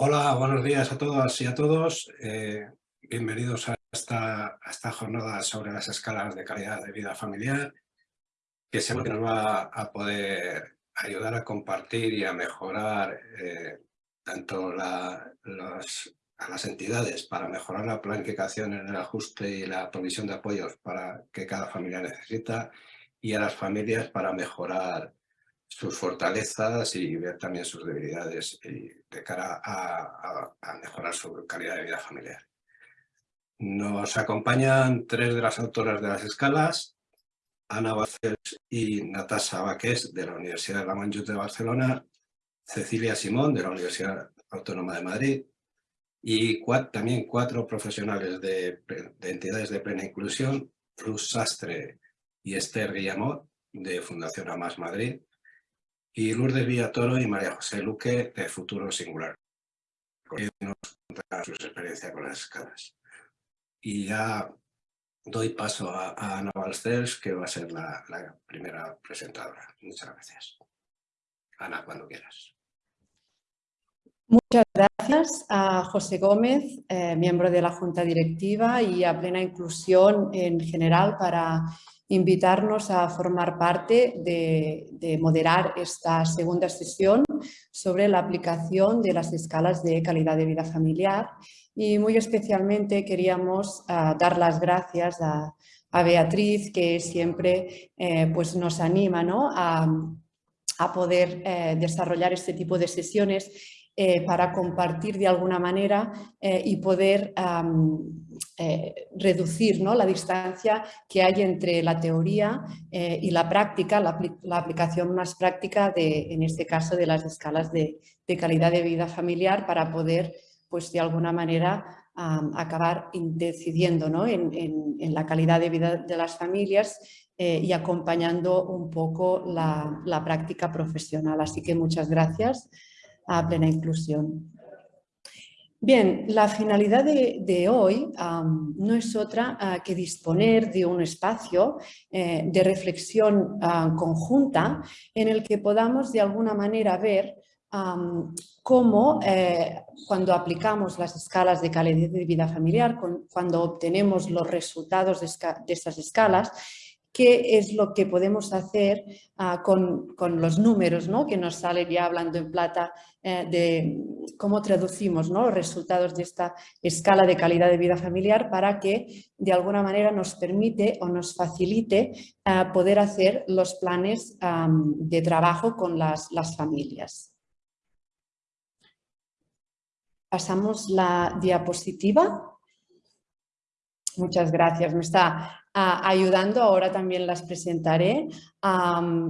Hola, buenos días a todas y a todos. Eh, bienvenidos a esta, jornada sobre las escalas de calidad de vida familiar, que seguro que nos va a poder ayudar a compartir y a mejorar eh, tanto a las entidades para mejorar la planificación en el ajuste y la provisión de apoyos para que cada familia necesita y a las familias para mejorar sus fortalezas y ver también sus debilidades de cara a, mejorar su calidad de vida familiar. Nos acompañan tres de las autoras de las escalas, Ana Bacels y Natasha Baques de la Universidad de la de Barcelona, Cecilia Simón de la Universidad Autónoma de Madrid y también cuatro profesionales de, entidades de plena inclusión, Rus Sastre y Esther Guillamot de Fundación Amas Madrid, y Lourdes Villatoro y María José Luque de Futuro Singular. Nos contarán sus experiencias con las escalas. Y ya doy paso a, Ana Balcers, que va a ser la, primera presentadora. Muchas gracias. Ana, cuando quieras. Muchas gracias a José Gómez, eh, miembro de la Junta Directiva y a Plena Inclusión en general para invitarnos a formar parte de, moderar esta segunda sesión sobre la aplicación de las escalas de calidad de vida familiar. Y muy especialmente queríamos ah, dar las gracias a, Beatriz que siempre eh, pues nos anima a, poder eh, desarrollar este tipo de sesiones eh, para compartir de alguna manera eh, y poder eh, reducir ¿no? la distancia que hay entre la teoría y la práctica, la, aplicación más práctica de, en este caso, de las escalas de, calidad de vida familiar para poder, pues de alguna manera, acabar decidiendo ¿no? en, la calidad de vida de las familias y acompañando un poco la, la práctica profesional. Así que muchas gracias a plena inclusión. Bien, la finalidad de, hoy no es otra ah, que disponer de un espacio eh, de reflexión ah, conjunta en el que podamos de alguna manera ver cómo eh, cuando aplicamos las escalas de calidad de vida familiar, cuando obtenemos los resultados de, de estas escalas, qué es lo que podemos hacer ah, con, los números ¿no? que nos sale ya hablando en plata eh, de cómo traducimos los resultados de esta escala de calidad de vida familiar para que de alguna manera nos permite o nos facilite ah, poder hacer los planes de trabajo con las, las familias. Pasamos la diapositiva. Muchas gracias. Me está ayudando, ahora también las presentaré.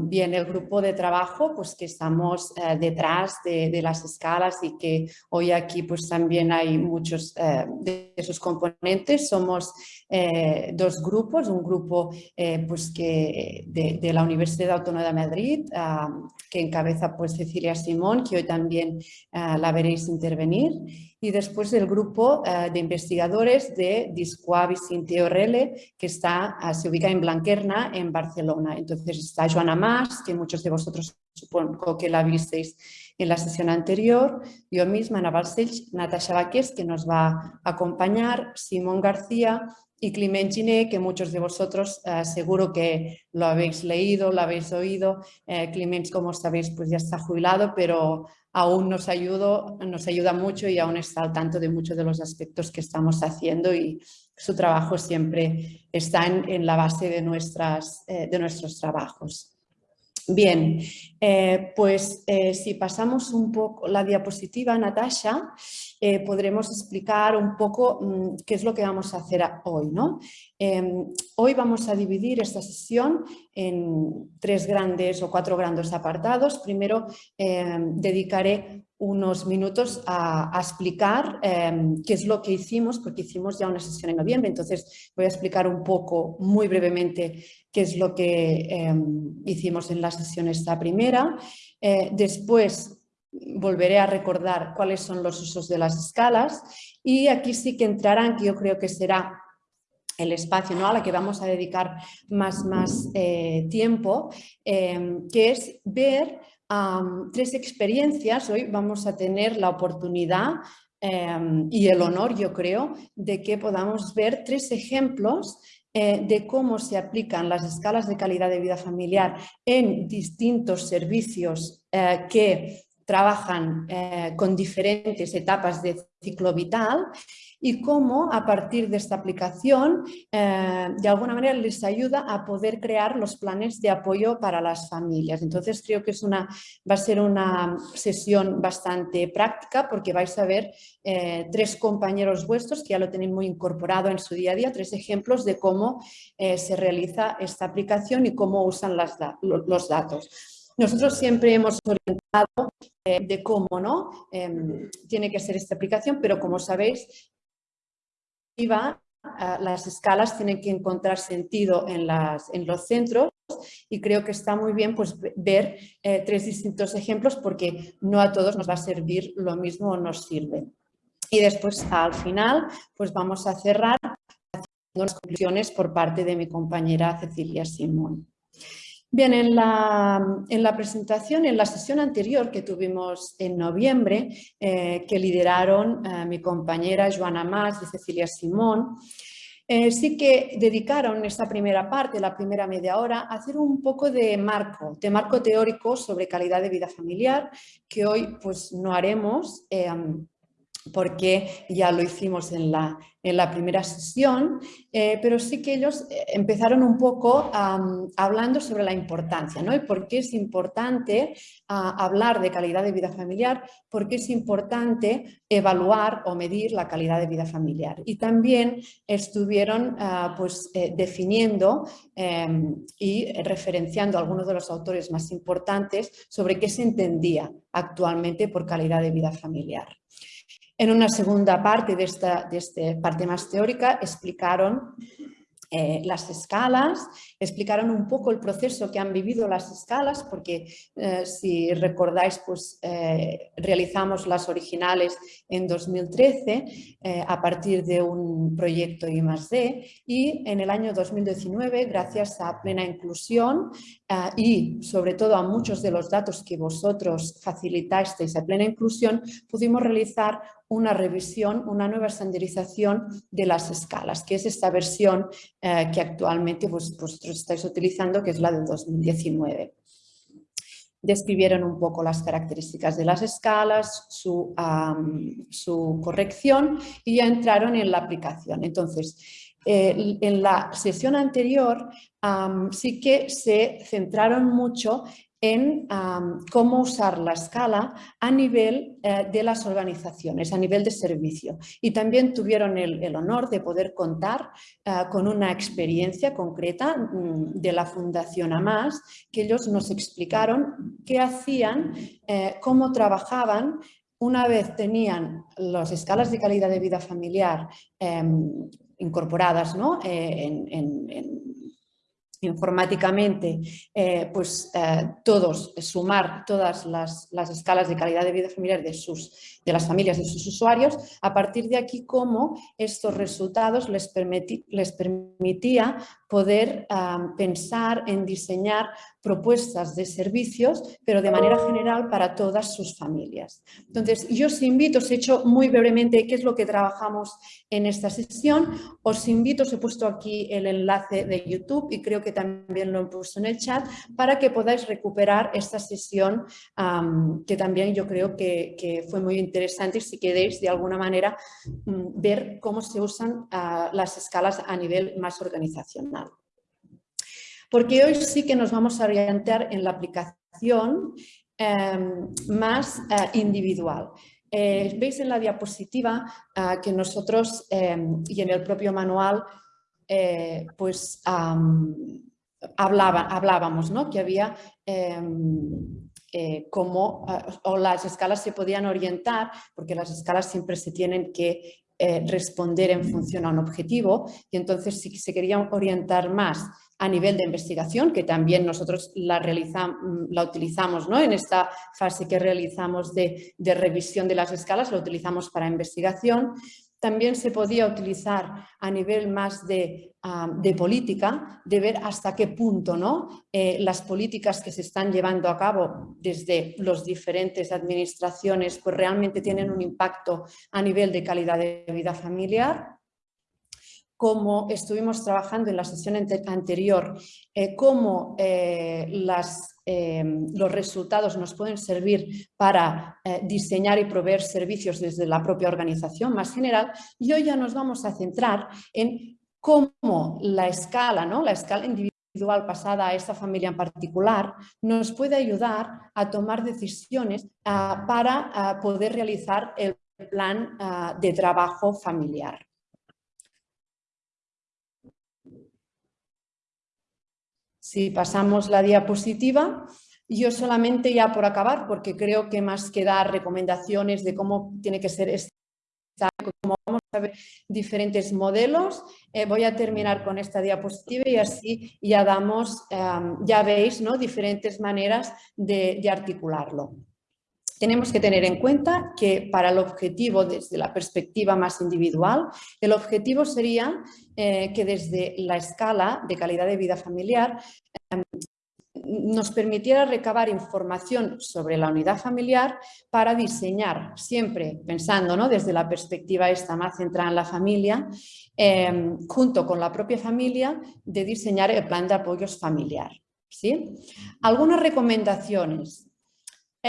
bien, el grupo de trabajo pues que estamos eh, detrás de, las escalas y que hoy aquí pues también hay muchos eh, de esos componentes. Somos eh, dos grupos, un grupo pues que de, la Universidad Autónoma de Madrid que encabeza pues Cecilia Simón, que hoy también la veréis intervenir y después el grupo de investigadores de Discoavi Sinteo Rele, que está Ah, se ubica en Blanquerna, en Barcelona. Entonces está Joana Mas, que muchos de vosotros supongo que la visteis en la sesión anterior, yo misma, Ana Natasha Baques, que nos va a acompañar, Simón García y Climent Giné, que muchos de vosotros eh, seguro que lo habéis leído, lo habéis oído. Eh, como sabéis, pues ya está jubilado, pero aún nos, nos ayuda mucho y aún está al tanto de muchos de los aspectos que estamos haciendo y su trabajo siempre está en, la base de, nuestras, eh, de nuestros trabajos. Bien, eh, pues eh, si pasamos un poco la diapositiva, Natasha, eh, podremos explicar un poco mm, qué es lo que vamos a hacer hoy. ¿no? Em, hoy vamos a dividir esta sesión en tres grandes o cuatro grandes apartados. Primero em, dedicaré unos minutos a, explicar em, qué es lo que hicimos, porque hicimos ya una sesión en noviembre, entonces voy a explicar un poco, muy brevemente, qué es lo que hicimos en la sesión esta primera. Eh, después volveré a recordar cuáles son los usos de las escalas y aquí sí que entrarán, que yo creo que será el espacio ¿no? a la que vamos a dedicar más, más eh, tiempo, em, que es ver tres experiencias. Hoy vamos a tener la oportunidad em, y el honor, yo creo, de que podamos ver tres ejemplos eh, de cómo se aplican las escalas de calidad de vida familiar en distintos servicios eh, que trabajan eh, con diferentes etapas de ciclo vital y cómo a partir de esta aplicación eh, de alguna manera les ayuda a poder crear los planes de apoyo para las familias. Entonces creo que es una, va a ser una sesión bastante práctica porque vais a ver eh, tres compañeros vuestros que ya lo tenéis muy incorporado en su día a día, tres ejemplos de cómo se realiza esta aplicación y cómo usan los datos. Nosotros siempre hemos orientado eh, de cómo ¿no? Em, tiene que ser esta aplicación, pero como sabéis, las escalas tienen que encontrar sentido en los centros y creo que está muy bien pues, ver eh, tres distintos ejemplos porque no a todos nos va a servir lo mismo o nos sirve. Y después al final pues vamos a cerrar haciendo las conclusiones por parte de mi compañera Cecilia Simón. Bien, en la, presentación, en la sesión anterior que tuvimos en noviembre, eh, que lideraron eh, mi compañera Joana Mas y Cecilia Simón, eh, sí que dedicaron esta primera parte, la primera media hora, a hacer un poco de marco, de marco teórico sobre calidad de vida familiar, que hoy pues no haremos porque ya lo hicimos en la, en la primera sesión, eh, pero sí que ellos eh, empezaron un poco hablando sobre la importancia, ¿no? Y por qué es importante hablar de calidad de vida familiar, por qué es importante evaluar o medir la calidad de vida familiar. Y también estuvieron ah, pues, eh, definiendo em, y referenciando a algunos de los autores más importantes sobre qué se entendía actualmente por calidad de vida familiar. En una segunda parte de esta, de esta parte más teórica explicaron eh, las escalas, explicaron un poco el proceso que han vivido las escalas, porque eh, si recordáis, pues eh, realizamos las originales en 2013 a partir de un proyecto I+.D. y en el año 2019, gracias a Plena Inclusión y sobre todo a muchos de los datos que vosotros facilitasteis a Plena Inclusión, pudimos realizar una revisión, una nueva estandarización de las escalas, que es esta versión eh, que actualmente vosotros estáis utilizando, que es la de 2019 describieron un poco las características de las escalas, su, su corrección y ya entraron en la aplicación. Entonces, eh, en la sesión anterior sí que se centraron mucho en cómo usar la escala a nivel eh, de las organizaciones, a nivel de servicio. Y también tuvieron el, honor de poder contar eh, con una experiencia concreta mm, de la Fundación AMAS, que ellos nos explicaron qué hacían, cómo trabajaban una vez tenían las escalas de calidad de vida familiar em, incorporadas ¿no? en, informáticamente, eh, pues eh, todos, sumar todas las, escalas de calidad de vida familiar de, sus, de las familias de sus usuarios, a partir de aquí cómo estos resultados les, les permitía poder pensar en diseñar propuestas de servicios, pero de manera general para todas sus familias. Entonces, yo os invito, os he hecho muy brevemente qué es lo que trabajamos en esta sesión, os invito, os he puesto aquí el enlace de YouTube y creo que también lo he puesto en el chat, para que podáis recuperar esta sesión que también yo creo que, fue muy interesante si queréis de alguna manera mm, ver cómo se usan ah, las escalas a nivel más organizacional. Porque hoy sí que nos vamos a orientar en la aplicación em, más eh, individual. Eh, veis en la diapositiva ah, que nosotros em, y en el propio manual eh, pues hablábamos ¿no? que había em, como o las escalas se podían orientar porque las escalas siempre se tienen que responder en función a un objetivo y entonces si se quería orientar más a nivel de investigación, que también nosotros la, la utilizamos ¿no? en esta fase que realizamos de, revisión de las escalas, lo utilizamos para investigación también se podía utilizar a nivel más de, política, de ver hasta qué punto ¿no? Eh, las políticas que se están llevando a cabo desde las diferentes administraciones pues realmente tienen un impacto a nivel de calidad de vida familiar como estuvimos trabajando en la sesión anterior, eh, cómo eh, eh, los resultados nos pueden servir para diseñar y proveer servicios desde la propia organización más general, y hoy ya nos vamos a centrar en cómo la escala, ¿no? la escala individual pasada a esta familia en particular, nos puede ayudar a tomar decisiones para poder realizar el plan ah, de trabajo familiar. Si pasamos la diapositiva, yo solamente ya por acabar, porque creo que más que dar recomendaciones de cómo tiene que ser esta, como vamos a ver diferentes modelos, eh, voy a terminar con esta diapositiva y así ya damos, em, ya veis, ¿no? diferentes maneras de articularlo. Tenemos que tener en cuenta que para el objetivo, desde la perspectiva más individual, el objetivo sería eh, que desde la escala de calidad de vida familiar em, nos permitiera recabar información sobre la unidad familiar para diseñar, siempre pensando ¿no? desde la perspectiva esta más centrada en la familia, em, junto con la propia familia, de diseñar el plan de apoyos familiar. ¿sí? Algunas recomendaciones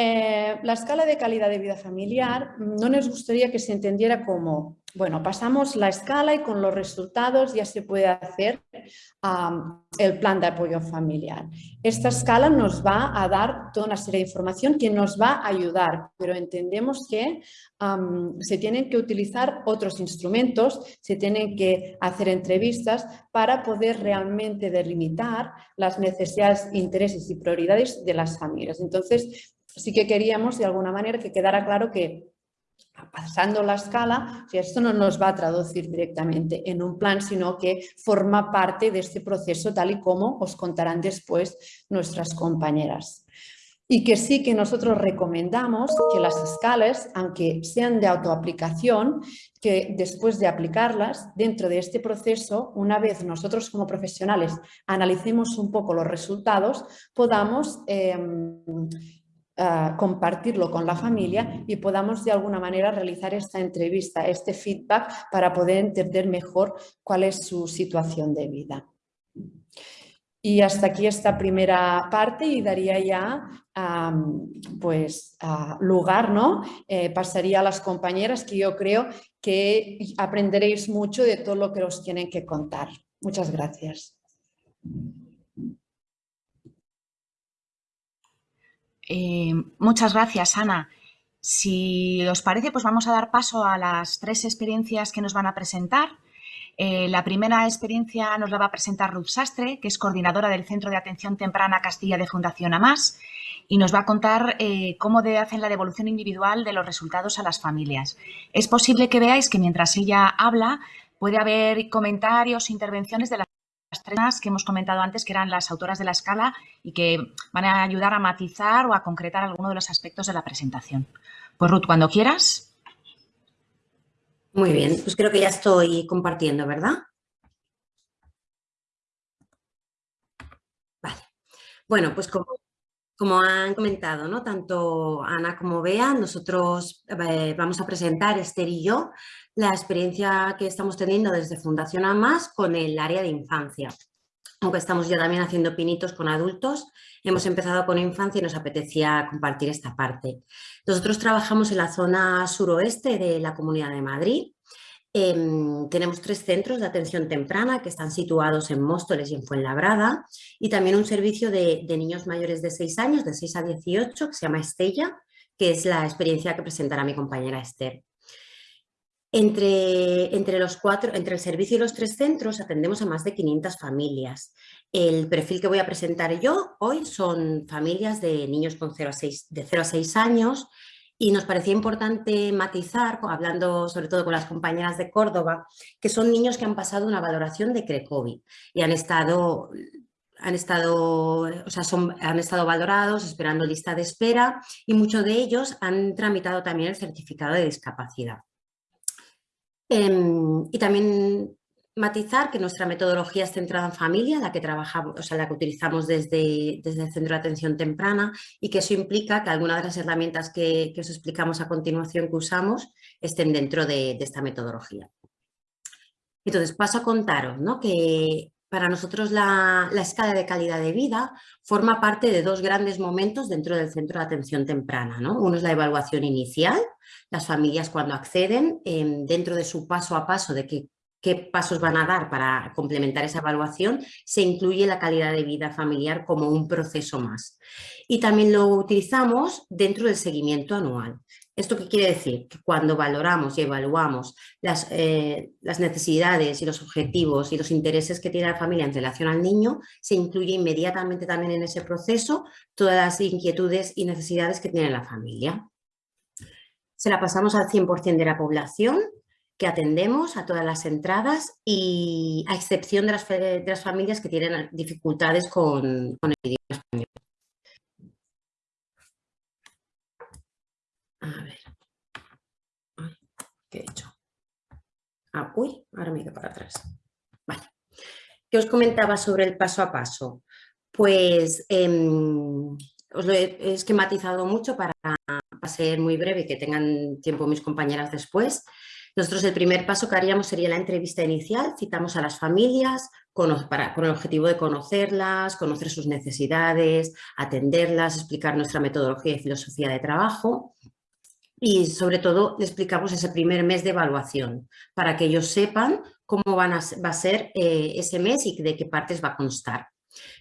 eh, la escala de calidad de vida familiar no nos gustaría que se entendiera como, bueno, pasamos la escala y con los resultados ya se puede hacer el plan de apoyo familiar. Esta escala nos va a dar toda una serie de información que nos va a ayudar, pero entendemos que se tienen que utilizar otros instrumentos, se tienen que hacer entrevistas para poder realmente delimitar las necesidades, intereses y prioridades de las familias. Entonces, sí que queríamos de alguna manera que quedara claro que pasando la escala, esto no nos va a traducir directamente en un plan, sino que forma parte de este proceso tal y como os contarán después nuestras compañeras. Y que sí que nosotros recomendamos que las escalas, aunque sean de autoaplicación, que después de aplicarlas dentro de este proceso, una vez nosotros como profesionales analicemos un poco los resultados, podamos em, compartirlo con la familia y podamos de alguna manera realizar esta entrevista, este feedback para poder entender mejor cuál es su situación de vida. Y hasta aquí esta primera parte y daría ya pues, lugar, ¿no? Eh, pasaría a las compañeras que yo creo que aprenderéis mucho de todo lo que os tienen que contar. Muchas gracias. Eh, muchas gracias, Ana. Si os parece, pues vamos a dar paso a las tres experiencias que nos van a presentar. Eh, la primera experiencia nos la va a presentar Ruth Sastre, que es coordinadora del Centro de Atención Temprana Castilla de Fundación AMAS, y nos va a contar eh, cómo hacen la devolución individual de los resultados a las familias. Es posible que veáis que mientras ella habla puede haber comentarios, intervenciones de las tres que hemos comentado antes, que eran las autoras de la escala y que van a ayudar a matizar o a concretar alguno de los aspectos de la presentación. Pues Ruth, cuando quieras. Muy bien, pues creo que ya estoy compartiendo, ¿verdad? Vale. Bueno, pues como, como han comentado, ¿no? tanto Ana como Bea, nosotros eh, vamos a presentar, Esther y yo, la experiencia que estamos teniendo desde Fundación AMAS con el área de infancia. Aunque estamos ya también haciendo pinitos con adultos, hemos empezado con infancia y nos apetecía compartir esta parte. Nosotros trabajamos en la zona suroeste de la Comunidad de Madrid. Em, tenemos tres centros de atención temprana que están situados en Móstoles y en Fuenlabrada y también un servicio de, niños mayores de 6 años, de 6 a 18, que se llama Estella, que es la experiencia que presentará mi compañera Esther. Entre, entre, los cuatro, entre el servicio y los tres centros atendemos a más de 500 familias. El perfil que voy a presentar yo hoy son familias de niños con 0 a 6, de 0 a 6 años y nos parecía importante matizar, hablando sobre todo con las compañeras de Córdoba, que son niños que han pasado una valoración de CRECOVID y han estado han estado, o sea, son, han estado valorados, esperando lista de espera y muchos de ellos han tramitado también el certificado de discapacidad. Em, y también matizar que nuestra metodología es centrada en familia, la que trabajamos, o sea, la que utilizamos desde, desde el Centro de Atención Temprana y que eso implica que algunas de las herramientas que, os explicamos a continuación que usamos estén dentro de, esta metodología. Entonces, paso a contaros ¿no? que para nosotros la, la, escala de calidad de vida forma parte de dos grandes momentos dentro del centro de atención temprana. ¿no? Uno es la evaluación inicial, las familias cuando acceden em, dentro de su paso a paso de qué, qué pasos van a dar para complementar esa evaluación, se incluye la calidad de vida familiar como un proceso más. Y también lo utilizamos dentro del seguimiento anual. ¿Esto qué quiere decir? Que cuando valoramos y evaluamos las, eh, las, necesidades y los objetivos y los intereses que tiene la familia en relación al niño, se incluye inmediatamente también en ese proceso todas las inquietudes y necesidades que tiene la familia. Se la pasamos al 100% de la población que atendemos a todas las entradas y a excepción de las, familias que tienen dificultades con, con el idioma español. A ver. ¿Qué he hecho? Ah, uy, ahora me quedo para atrás. Vale. ¿Qué os comentaba sobre el paso a paso? Pues em, os lo he esquematizado mucho para, ser muy breve y que tengan tiempo mis compañeras después. Nosotros el primer paso que haríamos sería la entrevista inicial, citamos a las familias con, el objetivo de conocerlas, conocer sus necesidades, atenderlas, explicar nuestra metodología y filosofía de trabajo y sobre todo explicamos ese primer mes de evaluación para que ellos sepan cómo van a, va a ser eh, ese mes y de qué partes va a constar.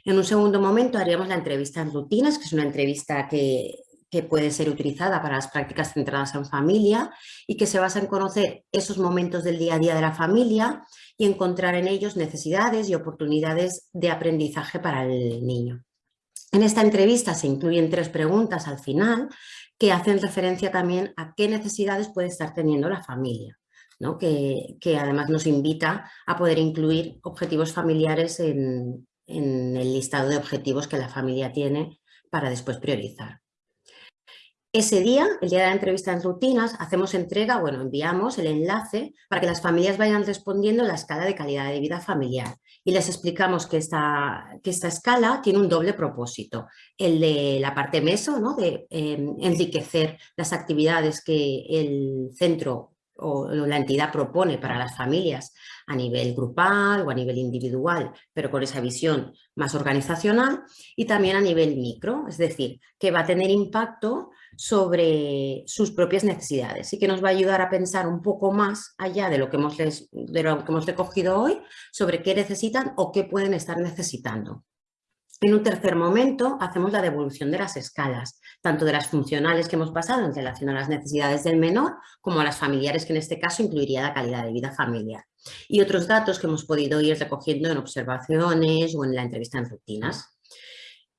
En un segundo momento haríamos la entrevista en rutinas, que es una entrevista que, que puede ser utilizada para las prácticas centradas en familia y que se basa en conocer esos momentos del día a día de la familia y encontrar en ellos necesidades y oportunidades de aprendizaje para el niño. En esta entrevista se incluyen tres preguntas al final que hacen referencia también a qué necesidades puede estar teniendo la familia, ¿no? que, además nos invita a poder incluir objetivos familiares en el listado de objetivos que la familia tiene para después priorizar. Ese día, el día de la entrevista en rutinas, hacemos entrega, bueno, enviamos el enlace para que las familias vayan respondiendo la escala de calidad de vida familiar. Y les explicamos que esta, que esta escala tiene un doble propósito. El de la parte meso, ¿no? de em, enriquecer las actividades que el centro o la entidad propone para las familias a nivel grupal o a nivel individual, pero con esa visión más organizacional y también a nivel micro, es decir, que va a tener impacto sobre sus propias necesidades y que nos va a ayudar a pensar un poco más allá de lo que hemos, de lo que hemos recogido hoy sobre qué necesitan o qué pueden estar necesitando. En un tercer momento hacemos la devolución de las escalas, tanto de las funcionales que hemos pasado en relación a las necesidades del menor, como a las familiares, que en este caso incluiría la calidad de vida familiar. Y otros datos que hemos podido ir recogiendo en observaciones o en la entrevista en rutinas.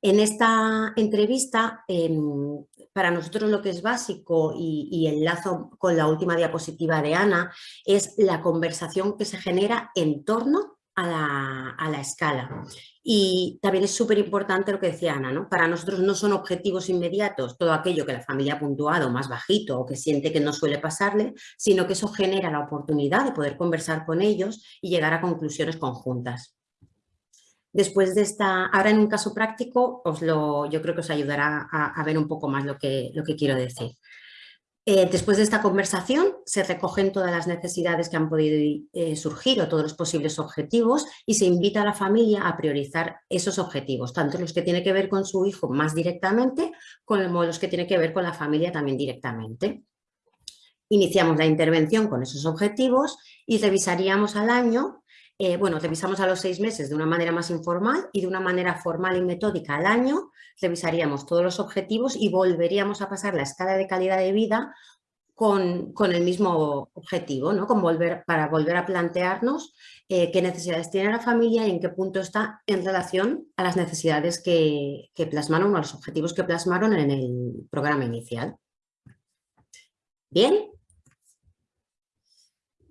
En esta entrevista, em, para nosotros lo que es básico y, y enlazo con la última diapositiva de Ana, es la conversación que se genera en torno a la, escala. Y también es súper importante lo que decía Ana, ¿no? para nosotros no son objetivos inmediatos todo aquello que la familia ha puntuado más bajito o que siente que no suele pasarle, sino que eso genera la oportunidad de poder conversar con ellos y llegar a conclusiones conjuntas. Después de esta, ahora en un caso práctico, os lo, yo creo que os ayudará a, ver un poco más lo que, lo que quiero decir. Eh, después de esta conversación se recogen todas las necesidades que han podido eh, surgir o todos los posibles objetivos y se invita a la familia a priorizar esos objetivos, tanto los que tienen que ver con su hijo más directamente como los que tienen que ver con la familia también directamente. Iniciamos la intervención con esos objetivos y revisaríamos al año eh, bueno, revisamos a los seis meses de una manera más informal y de una manera formal y metódica al año, revisaríamos todos los objetivos y volveríamos a pasar la escala de calidad de vida con, el mismo objetivo, ¿no? con volver, para volver a plantearnos eh, qué necesidades tiene la familia y en qué punto está en relación a las necesidades que, que plasmaron o a los objetivos que plasmaron en el programa inicial. ¿Bien?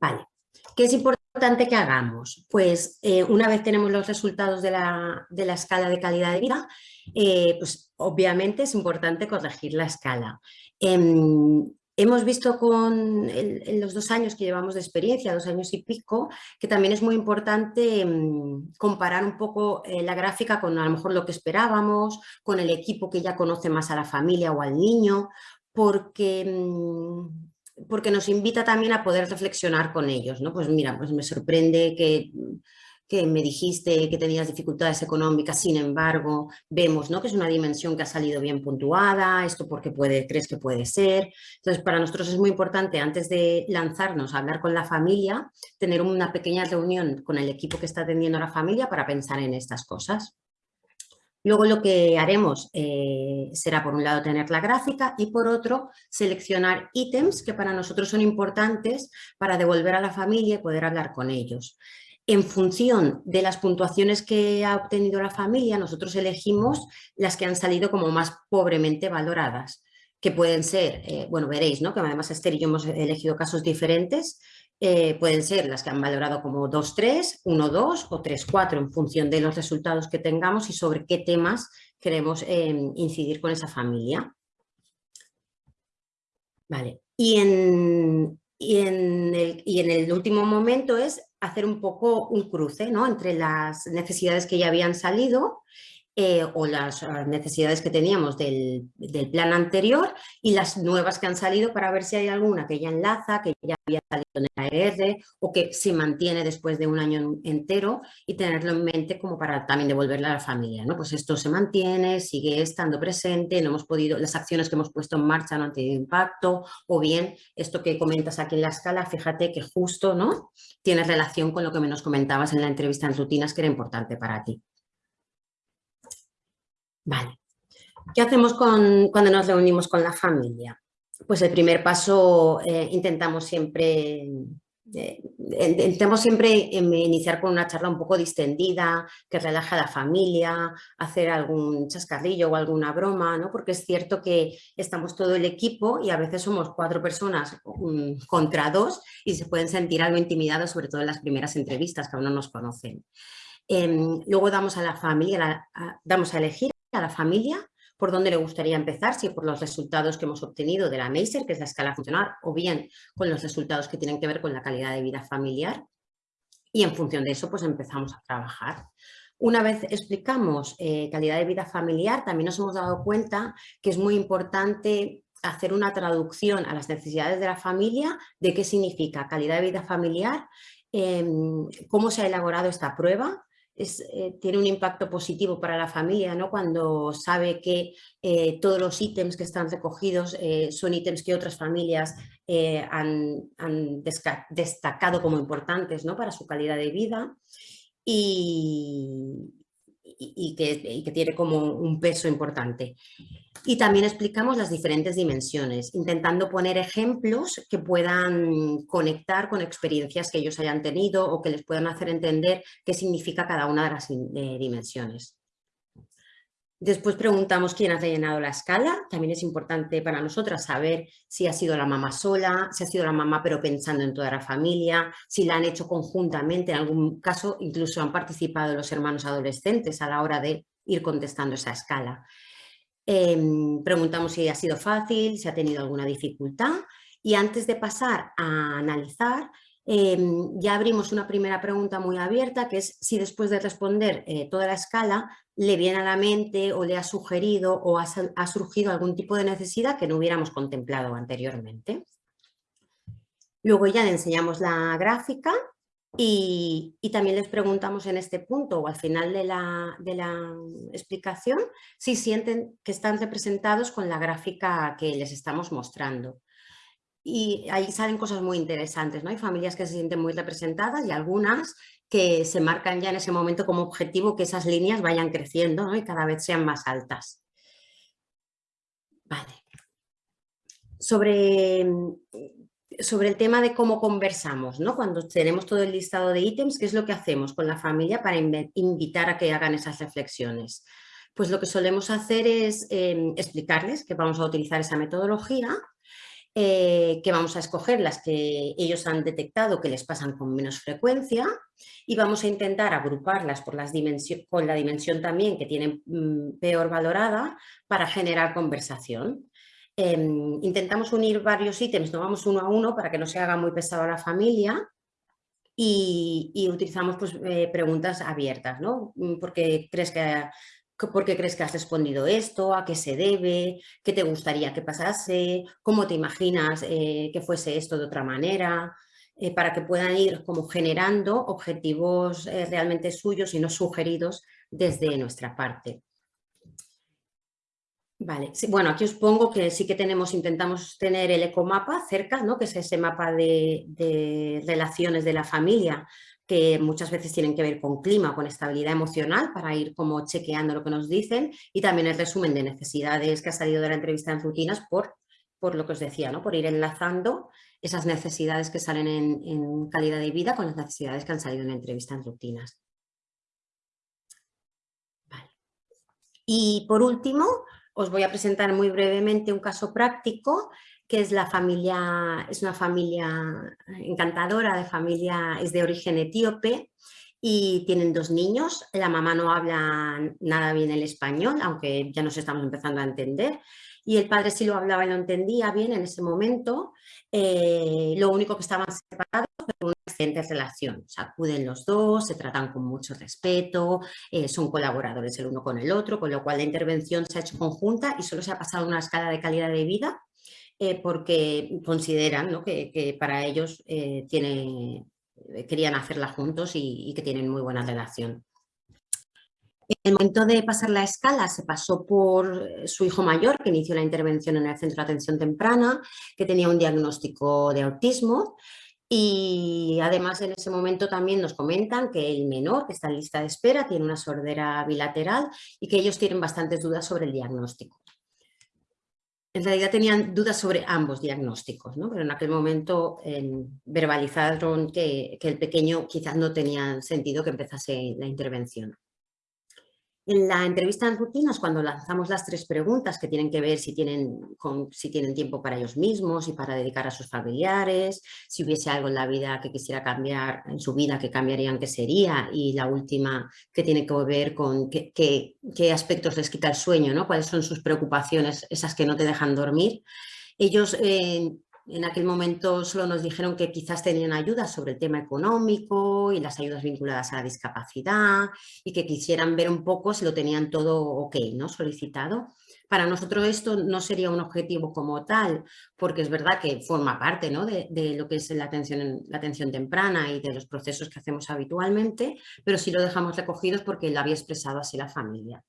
Vale. ¿Qué es importante? Importante que hagamos? Pues eh, una vez tenemos los resultados de la, escala de calidad de vida, eh, pues obviamente es importante corregir la escala. Em, hemos visto con en los dos años que llevamos de experiencia, dos años y pico, que también es muy importante mm, comparar un poco eh, la gráfica con a lo mejor lo que esperábamos, con el equipo que ya conoce más a la familia o al niño, porque, mm, porque nos invita también a poder reflexionar con ellos. ¿no? Pues mira, pues me sorprende que que me dijiste que tenías dificultades económicas, sin embargo, vemos ¿no? que es una dimensión que ha salido bien puntuada, esto porque puede, crees que puede ser. Entonces, para nosotros es muy importante, antes de lanzarnos a hablar con la familia, tener una pequeña reunión con el equipo que está atendiendo a la familia para pensar en estas cosas. Luego lo que haremos eh, será por un lado tener la gráfica y por otro seleccionar ítems que para nosotros son importantes para devolver a la familia y poder hablar con ellos en función de las puntuaciones que ha obtenido la familia, nosotros elegimos las que han salido como más pobremente valoradas, que pueden ser, eh, bueno, veréis, ¿no? que además Esther y yo hemos elegido casos diferentes, eh, pueden ser las que han valorado como 2-3, 1-2 o 3-4 en función de los resultados que tengamos y sobre qué temas queremos eh, incidir con esa familia. Vale, y en, y en, el, y en el último momento es hacer un poco un cruce ¿no? entre las necesidades que ya habían salido eh, o las ah, necesidades que teníamos del, plan anterior y las nuevas que han salido para ver si hay alguna que ya enlaza, que ya había salido en la AR o que se mantiene después de un año entero y tenerlo en mente como para también devolverle a la familia. ¿no? Pues esto se mantiene, sigue estando presente, no hemos podido, las acciones que hemos puesto en marcha no han tenido impacto o bien esto que comentas aquí en la escala, fíjate que justo ¿no? tiene relación con lo que me nos comentabas en la entrevista en rutinas que era importante para ti. Vale. ¿Qué hacemos cuando nos reunimos con la familia? Pues el primer paso eh, intentamos siempre eh, intentamos siempre iniciar con una charla un poco distendida, que relaja a la familia, hacer algún chascarrillo o alguna broma, ¿no? porque es cierto que estamos todo el equipo y a veces somos cuatro personas contra dos y se pueden sentir algo intimidados, sobre todo en las primeras entrevistas que aún no nos conocen. Em, luego damos a la familia, damos a elegir a la familia por dónde le gustaría empezar, si por los resultados que hemos obtenido de la MEISER, que es la escala funcional, o bien con los resultados que tienen que ver con la calidad de vida familiar. Y en función de eso, pues empezamos a trabajar. Una vez explicamos eh, calidad de vida familiar, también nos hemos dado cuenta que es muy importante hacer una traducción a las necesidades de la familia de qué significa calidad de vida familiar, em, cómo se ha elaborado esta prueba, eh, tiene un impacto positivo para la familia ¿no? cuando sabe que eh, todos los ítems que están recogidos eh, son ítems que otras familias han, destacado como importantes ¿no? para su calidad de vida y, que, tiene como un peso importante. Y también explicamos las diferentes dimensiones, intentando poner ejemplos que puedan conectar con experiencias que ellos hayan tenido o que les puedan hacer entender qué significa cada una de las dimensiones. Después preguntamos quién ha rellenado la escala. También es importante para nosotras saber si ha sido la mamá sola, si ha sido la mamá pero pensando en toda la familia, si la han hecho conjuntamente. En algún caso incluso han participado los hermanos adolescentes a la hora de ir contestando esa escala. Em, preguntamos si ha sido fácil, si ha tenido alguna dificultad y antes de pasar a analizar, Em, ya abrimos una primera pregunta muy abierta, que es si después de responder eh, toda la escala le viene a la mente o le ha sugerido o ha, surgido algún tipo de necesidad que no hubiéramos contemplado anteriormente. Luego ya le enseñamos la gráfica y, también les preguntamos en este punto o al final de la, de la, explicación si sienten que están representados con la gráfica que les estamos mostrando y ahí salen cosas muy interesantes, ¿no? Hay familias que se sienten muy representadas y algunas que se marcan ya en ese momento como objetivo que esas líneas vayan creciendo y cada vez sean más altas. Vale. Sobre, sobre el tema de cómo conversamos, ¿no? Cuando tenemos todo el listado de ítems, ¿qué es lo que hacemos con la familia para invitar a que hagan esas reflexiones? Pues lo que solemos hacer es em, explicarles que vamos a utilizar esa metodología eh, que vamos a escoger las que ellos han detectado que les pasan con menos frecuencia y vamos a intentar agruparlas por las con la dimensión también que tienen mm, peor valorada para generar conversación. Em, intentamos unir varios ítems, no vamos uno a uno para que no se haga muy pesado a la familia y, utilizamos pues, eh, preguntas abiertas, ¿no? Mm, ¿Por qué, crees que, ¿Por qué crees que has respondido esto? ¿A qué se debe? ¿Qué te gustaría que pasase? ¿Cómo te imaginas eh, que fuese esto de otra manera? Eh, para que puedan ir como generando objetivos realmente suyos y no sugeridos desde nuestra parte. Vale, bueno, aquí os pongo que sí que tenemos, intentamos tener el ecomapa cerca, ¿no? que es ese mapa de, relaciones de la familia, que muchas veces tienen que ver con clima, con estabilidad emocional, para ir como chequeando lo que nos dicen, y también el resumen de necesidades que ha salido de la entrevista en rutinas por, por lo que os decía, ¿no? por ir enlazando esas necesidades que salen en, calidad de vida con las necesidades que han salido en la entrevista en rutinas. Y por último, os voy a presentar muy brevemente un caso práctico que es la familia, es una familia encantadora, de familia, es de origen etíope y tienen dos niños. La mamá no habla nada bien el español, aunque ya nos estamos empezando a entender. Y el padre sí lo hablaba y lo entendía bien en ese momento. Eh, lo único que estaban separados una excelente relación. Se acuden los dos, se tratan con mucho respeto, eh, son colaboradores el uno con el otro, con lo cual la intervención se ha hecho conjunta y solo se ha pasado una escala de calidad de vida eh, porque consideran que, para ellos eh, tiene, querían hacerla juntos y, que tienen muy buena relación. En el momento de pasar la escala se pasó por su hijo mayor que inició la intervención en el centro de atención temprana, que tenía un diagnóstico de autismo y además en ese momento también nos comentan que el menor, que está en lista de espera, tiene una sordera bilateral y que ellos tienen bastantes dudas sobre el diagnóstico. En realidad tenían dudas sobre ambos diagnósticos, ¿no? pero en aquel momento eh, verbalizaron que, que el pequeño quizás no tenía sentido que empezase la intervención. En la entrevista en rutinas, cuando lanzamos las tres preguntas que tienen que ver si tienen, si tienen tiempo para ellos mismos y para dedicar a sus familiares, si hubiese algo en la vida que quisiera cambiar, en su vida que cambiarían, ¿qué sería? Y la última que tiene que ver con qué, aspectos les quita el sueño, ¿no? cuáles son sus preocupaciones, esas que no te dejan dormir. Ellos eh, en aquel momento solo nos dijeron que quizás tenían ayuda sobre el tema económico y las ayudas vinculadas a la discapacidad y que quisieran ver un poco si lo tenían todo ok, ¿no? solicitado. Para nosotros esto no sería un objetivo como tal, porque es verdad que forma parte ¿no? de, lo que es la atención, la atención temprana y de los procesos que hacemos habitualmente, pero sí lo dejamos recogidos porque lo había expresado así la familia.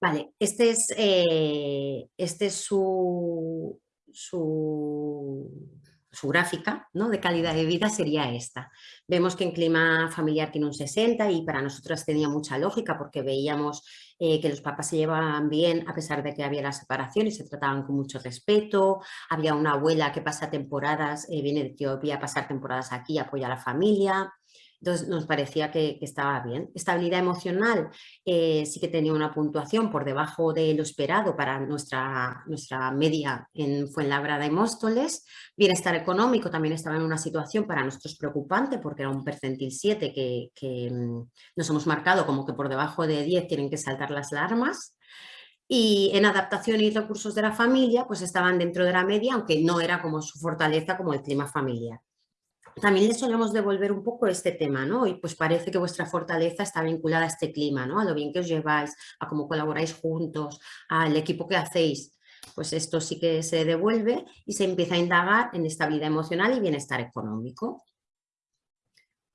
Vale, este es, eh, este es su, gráfica ¿no? de calidad de vida sería esta. Vemos que en clima familiar tiene un 60 y para nosotras tenía mucha lógica porque veíamos eh, que los papás se llevaban bien a pesar de que había la separación y se trataban con mucho respeto. Había una abuela que pasa temporadas, eh, viene de Etiopía a pasar temporadas aquí, apoya a la familia. Entonces nos parecía que, estaba bien. Estabilidad emocional eh, sí que tenía una puntuación por debajo de lo esperado para nuestra, nuestra media en Fuenlabrada y Móstoles. Bienestar económico también estaba en una situación para nosotros preocupante porque era un percentil 7 que, que mm, nos hemos marcado como que por debajo de 10 tienen que saltar las alarmas y en adaptación y recursos de la familia pues estaban dentro de la media, aunque no era como su fortaleza como el clima familiar también les solemos devolver un poco este tema, ¿no? Y pues parece que vuestra fortaleza está vinculada a este clima, ¿no? A lo bien que os lleváis, a cómo colaboráis juntos, al equipo que hacéis. Pues esto sí que se devuelve y se empieza a indagar en estabilidad emocional y bienestar económico.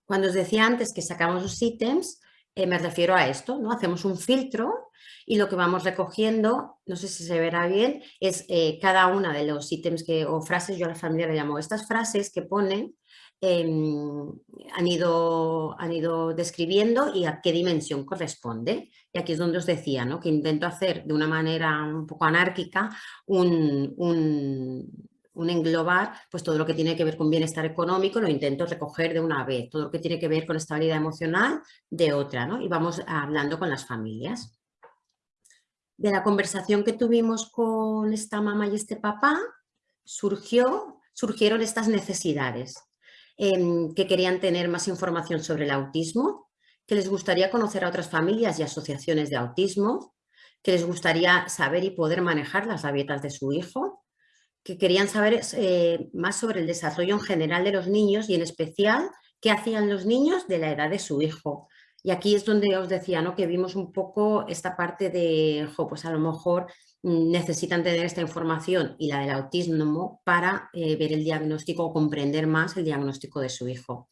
Cuando os decía antes que sacamos los ítems, eh, me refiero a esto, ¿no? Hacemos un filtro y lo que vamos recogiendo, no sé si se verá bien, es eh, cada una de los ítems que, o frases, yo a la familia le llamo estas frases que ponen Em, han, ido, han ido describiendo y a qué dimensión corresponde. Y aquí es donde os decía ¿no? que intento hacer de una manera un poco anárquica un, un, englobar pues todo lo que tiene que ver con bienestar económico, lo intento recoger de una vez, todo lo que tiene que ver con estabilidad emocional de otra, ¿no? y vamos hablando con las familias. De la conversación que tuvimos con esta mamá y este papá, surgió, surgieron estas necesidades. Em, que querían tener más información sobre el autismo, que les gustaría conocer a otras familias y asociaciones de autismo, que les gustaría saber y poder manejar las rabietas de su hijo, que querían saber eh, más sobre el desarrollo en general de los niños y en especial qué hacían los niños de la edad de su hijo. Y aquí es donde os decía ¿no? que vimos un poco esta parte de, pues a lo mejor necesitan tener esta información y la del autismo para eh, ver el diagnóstico o comprender más el diagnóstico de su hijo.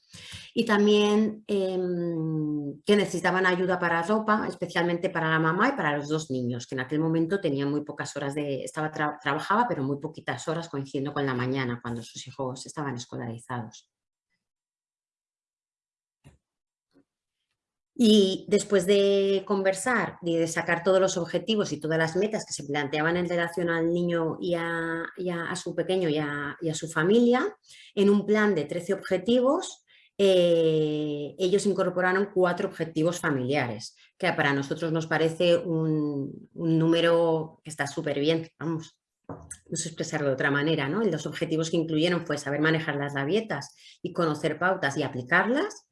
Y también em, que necesitaban ayuda para ropa, especialmente para la mamá y para los dos niños, que en aquel momento tenían muy pocas horas de... Estaba trabajaba, pero muy poquitas horas coincidiendo con la mañana, cuando sus hijos estaban escolarizados. Y después de conversar y de sacar todos los objetivos y todas las metas que se planteaban en relación al niño y a, su pequeño y a, su familia, en un plan de 13 objetivos, eh, ellos incorporaron cuatro objetivos familiares, que para nosotros nos parece un, número que está súper bien, vamos, no sé expresarlo de otra manera, ¿no? Los objetivos que incluyeron fue saber manejar las rabietas y conocer pautas y aplicarlas,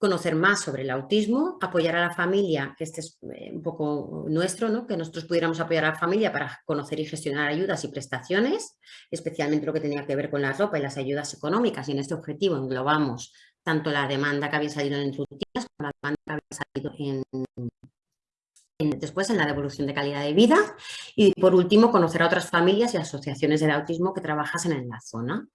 conocer más sobre el autismo, apoyar a la familia, que este es eh, un poco nuestro, ¿no? que nosotros pudiéramos apoyar a la familia para conocer y gestionar ayudas y prestaciones, especialmente lo que tenía que ver con la ropa y las ayudas económicas, y en este objetivo englobamos tanto la demanda que había salido en rutinas como la demanda que había salido en, después en la devolución de calidad de vida. Y por último conocer a otras familias y asociaciones del autismo que trabajasen en la zona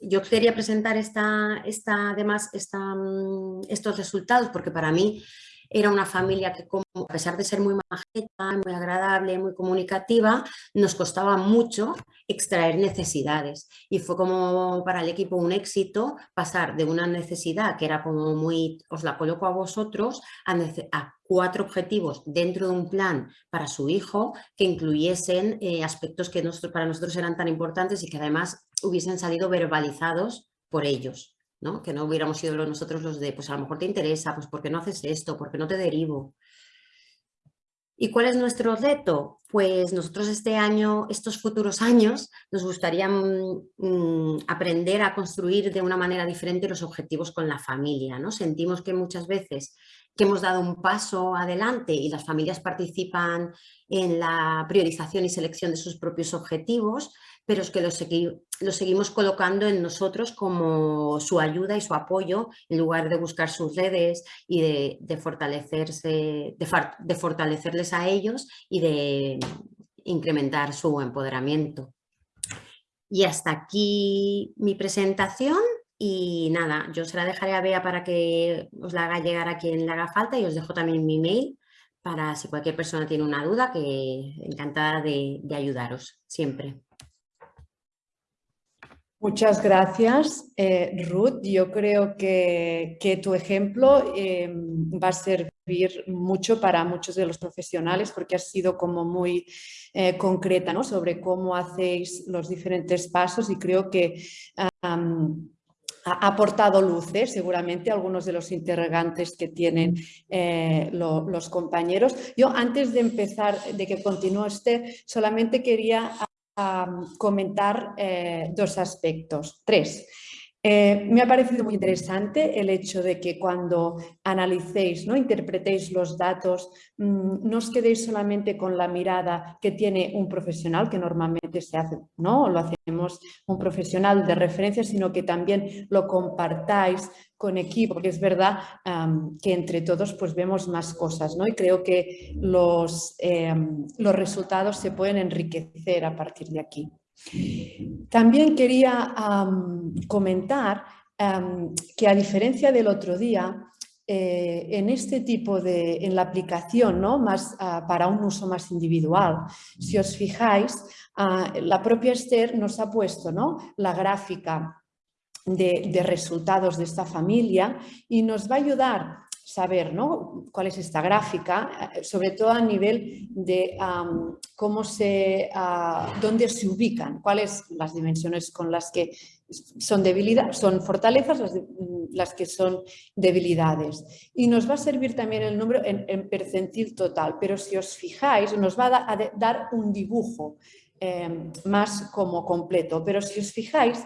yo quería presentar esta, esta, además mm, estos resultados porque para mí era una familia que como, a pesar de ser muy majeta, muy agradable, muy comunicativa, nos costaba mucho extraer necesidades. Y fue como para el equipo un éxito pasar de una necesidad que era como muy, os la coloco a vosotros, a, cuatro objetivos dentro de un plan para su hijo que incluyesen eh, aspectos que para nosotros eran tan importantes y que además hubiesen salido verbalizados por ellos. ¿no? Que no hubiéramos sido nosotros los de, pues a lo mejor te interesa, pues ¿por qué no haces esto? ¿Por qué no te derivo? ¿Y cuál es nuestro reto? Pues nosotros este año, estos futuros años, nos gustaría mm, mm, aprender a construir de una manera diferente los objetivos con la familia. ¿no? Sentimos que muchas veces que hemos dado un paso adelante y las familias participan en la priorización y selección de sus propios objetivos, pero es que lo, seguimos colocando en nosotros como su ayuda y su apoyo en lugar de buscar sus redes y de, fortalecerse, de, fortalecerles a ellos y de incrementar su empoderamiento. Y hasta aquí mi presentación y nada, yo se la dejaré a Bea para que os la haga llegar a quien le haga falta y os dejo también mi mail para si cualquier persona tiene una duda, que encantada de ayudaros siempre. Muchas gracias, eh, Ruth. Yo creo que, tu ejemplo eh, va a servir mucho para muchos de los profesionales porque has sido como muy eh, concreta ¿no? sobre cómo hacéis los diferentes pasos y creo que ha aportado luces seguramente algunos de los interrogantes que tienen los compañeros. Yo antes de empezar, de que continúe este, solamente quería comentar eh, dos aspectos, tres. Eh, me ha parecido muy interesante el hecho de que cuando analicéis, ¿no? interpretéis los datos, mm, no os quedéis solamente con la mirada que tiene un profesional, que normalmente se hace, ¿no? lo hacemos un profesional de referencia, sino que también lo compartáis con equipo, porque es verdad que entre todos pues vemos más cosas, ¿no? Y creo que los, em, los resultados se pueden enriquecer a partir de aquí. También quería comentar que a diferencia del otro día, eh, en este tipo de, en la aplicación, ¿no? más, ah, para un uso más individual, si os fijáis, ah, la propia Esther nos ha puesto ¿no? la gráfica de, de, resultados de esta familia y nos va a ayudar saber ¿no? cuál es esta gráfica, eh, sobre todo a nivel de cómo se, uh, dónde se ubican, cuáles las dimensiones con las que son, debilidades, son fortalezas, las, que son debilidades. Y nos va a servir también el número en, percentil total, pero si os fijáis nos va a, dar un dibujo em, más como completo, pero si os fijáis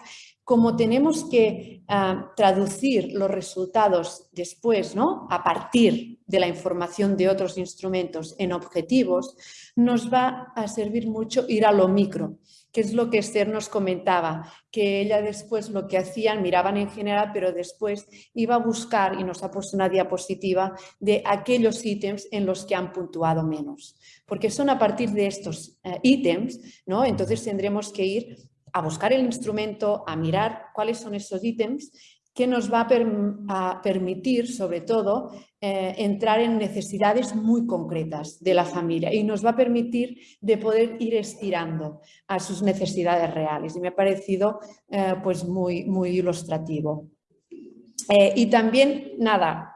como tenemos que ah, traducir los resultados después, ¿no? a partir de la información de otros instrumentos en objetivos, nos va a servir mucho ir a lo micro, que es lo que Esther nos comentaba, que ella después lo que hacían, miraban en general, pero después iba a buscar, y nos ha puesto una diapositiva, de aquellos ítems en los que han puntuado menos. Porque son a partir de estos eh, ítems, ¿no? entonces tendremos que ir a buscar el instrumento, a mirar cuáles son esos ítems que nos va a, permitir, sobre todo, eh, entrar en necesidades muy concretas de la familia y nos va a permitir de poder ir estirando a sus necesidades reales. Y me ha parecido eh, pues muy, muy ilustrativo. Eh, y también, nada,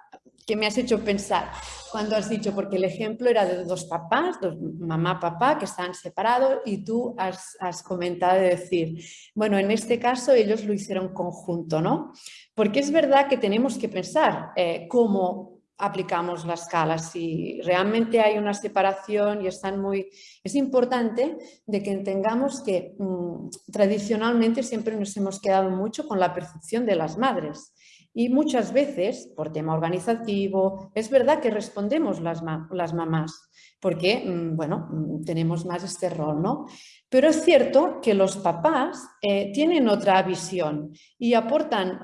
que me has hecho pensar cuando has dicho, porque el ejemplo era de dos papás, dos, mamá, papá, que están separados y tú has, comentado de decir, bueno, en este caso ellos lo hicieron conjunto, ¿no? Porque es verdad que tenemos que pensar eh, cómo aplicamos la escala, si realmente hay una separación y están muy... Es importante de que entendamos que mm, tradicionalmente siempre nos hemos quedado mucho con la percepción de las madres y muchas veces, por tema organizativo, es verdad que respondemos las, las mamás, porque, mm, bueno, mm, tenemos más este rol, ¿no? Pero es cierto que los papás eh, tienen otra visión y aportan,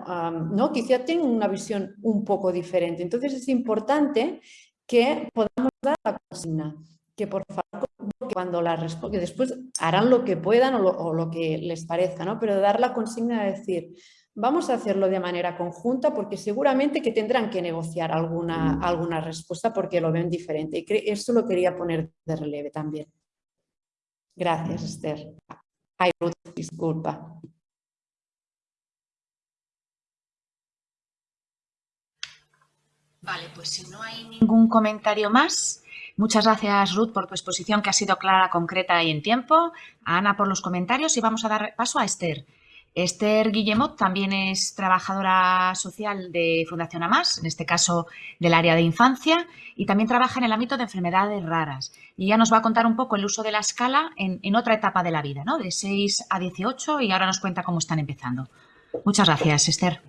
¿no? Quizá tienen una visión un poco diferente. Entonces es importante que podamos dar la consigna, que por favor cuando la que después harán lo que puedan o lo, o lo que les parezca, ¿no? Pero dar la consigna de decir, Vamos a hacerlo de manera conjunta porque seguramente que tendrán que negociar alguna, mm. alguna respuesta porque lo ven diferente. Y eso lo quería poner de relieve también. Gracias, Esther. Ay, Ruth, disculpa. Vale, pues si no hay ningún comentario más, muchas gracias Ruth por tu exposición que ha sido clara, concreta y en tiempo, a Ana por los comentarios y vamos a dar paso a Esther. Esther Guillemot también es trabajadora social de Fundación AMAS, en este caso del área de infancia, y también trabaja en el ámbito de enfermedades raras. Y ella nos va a contar un poco el uso de la escala en, otra etapa de la vida, ¿no? de 6 a 18, y ahora nos cuenta cómo están empezando. Muchas gracias, Esther.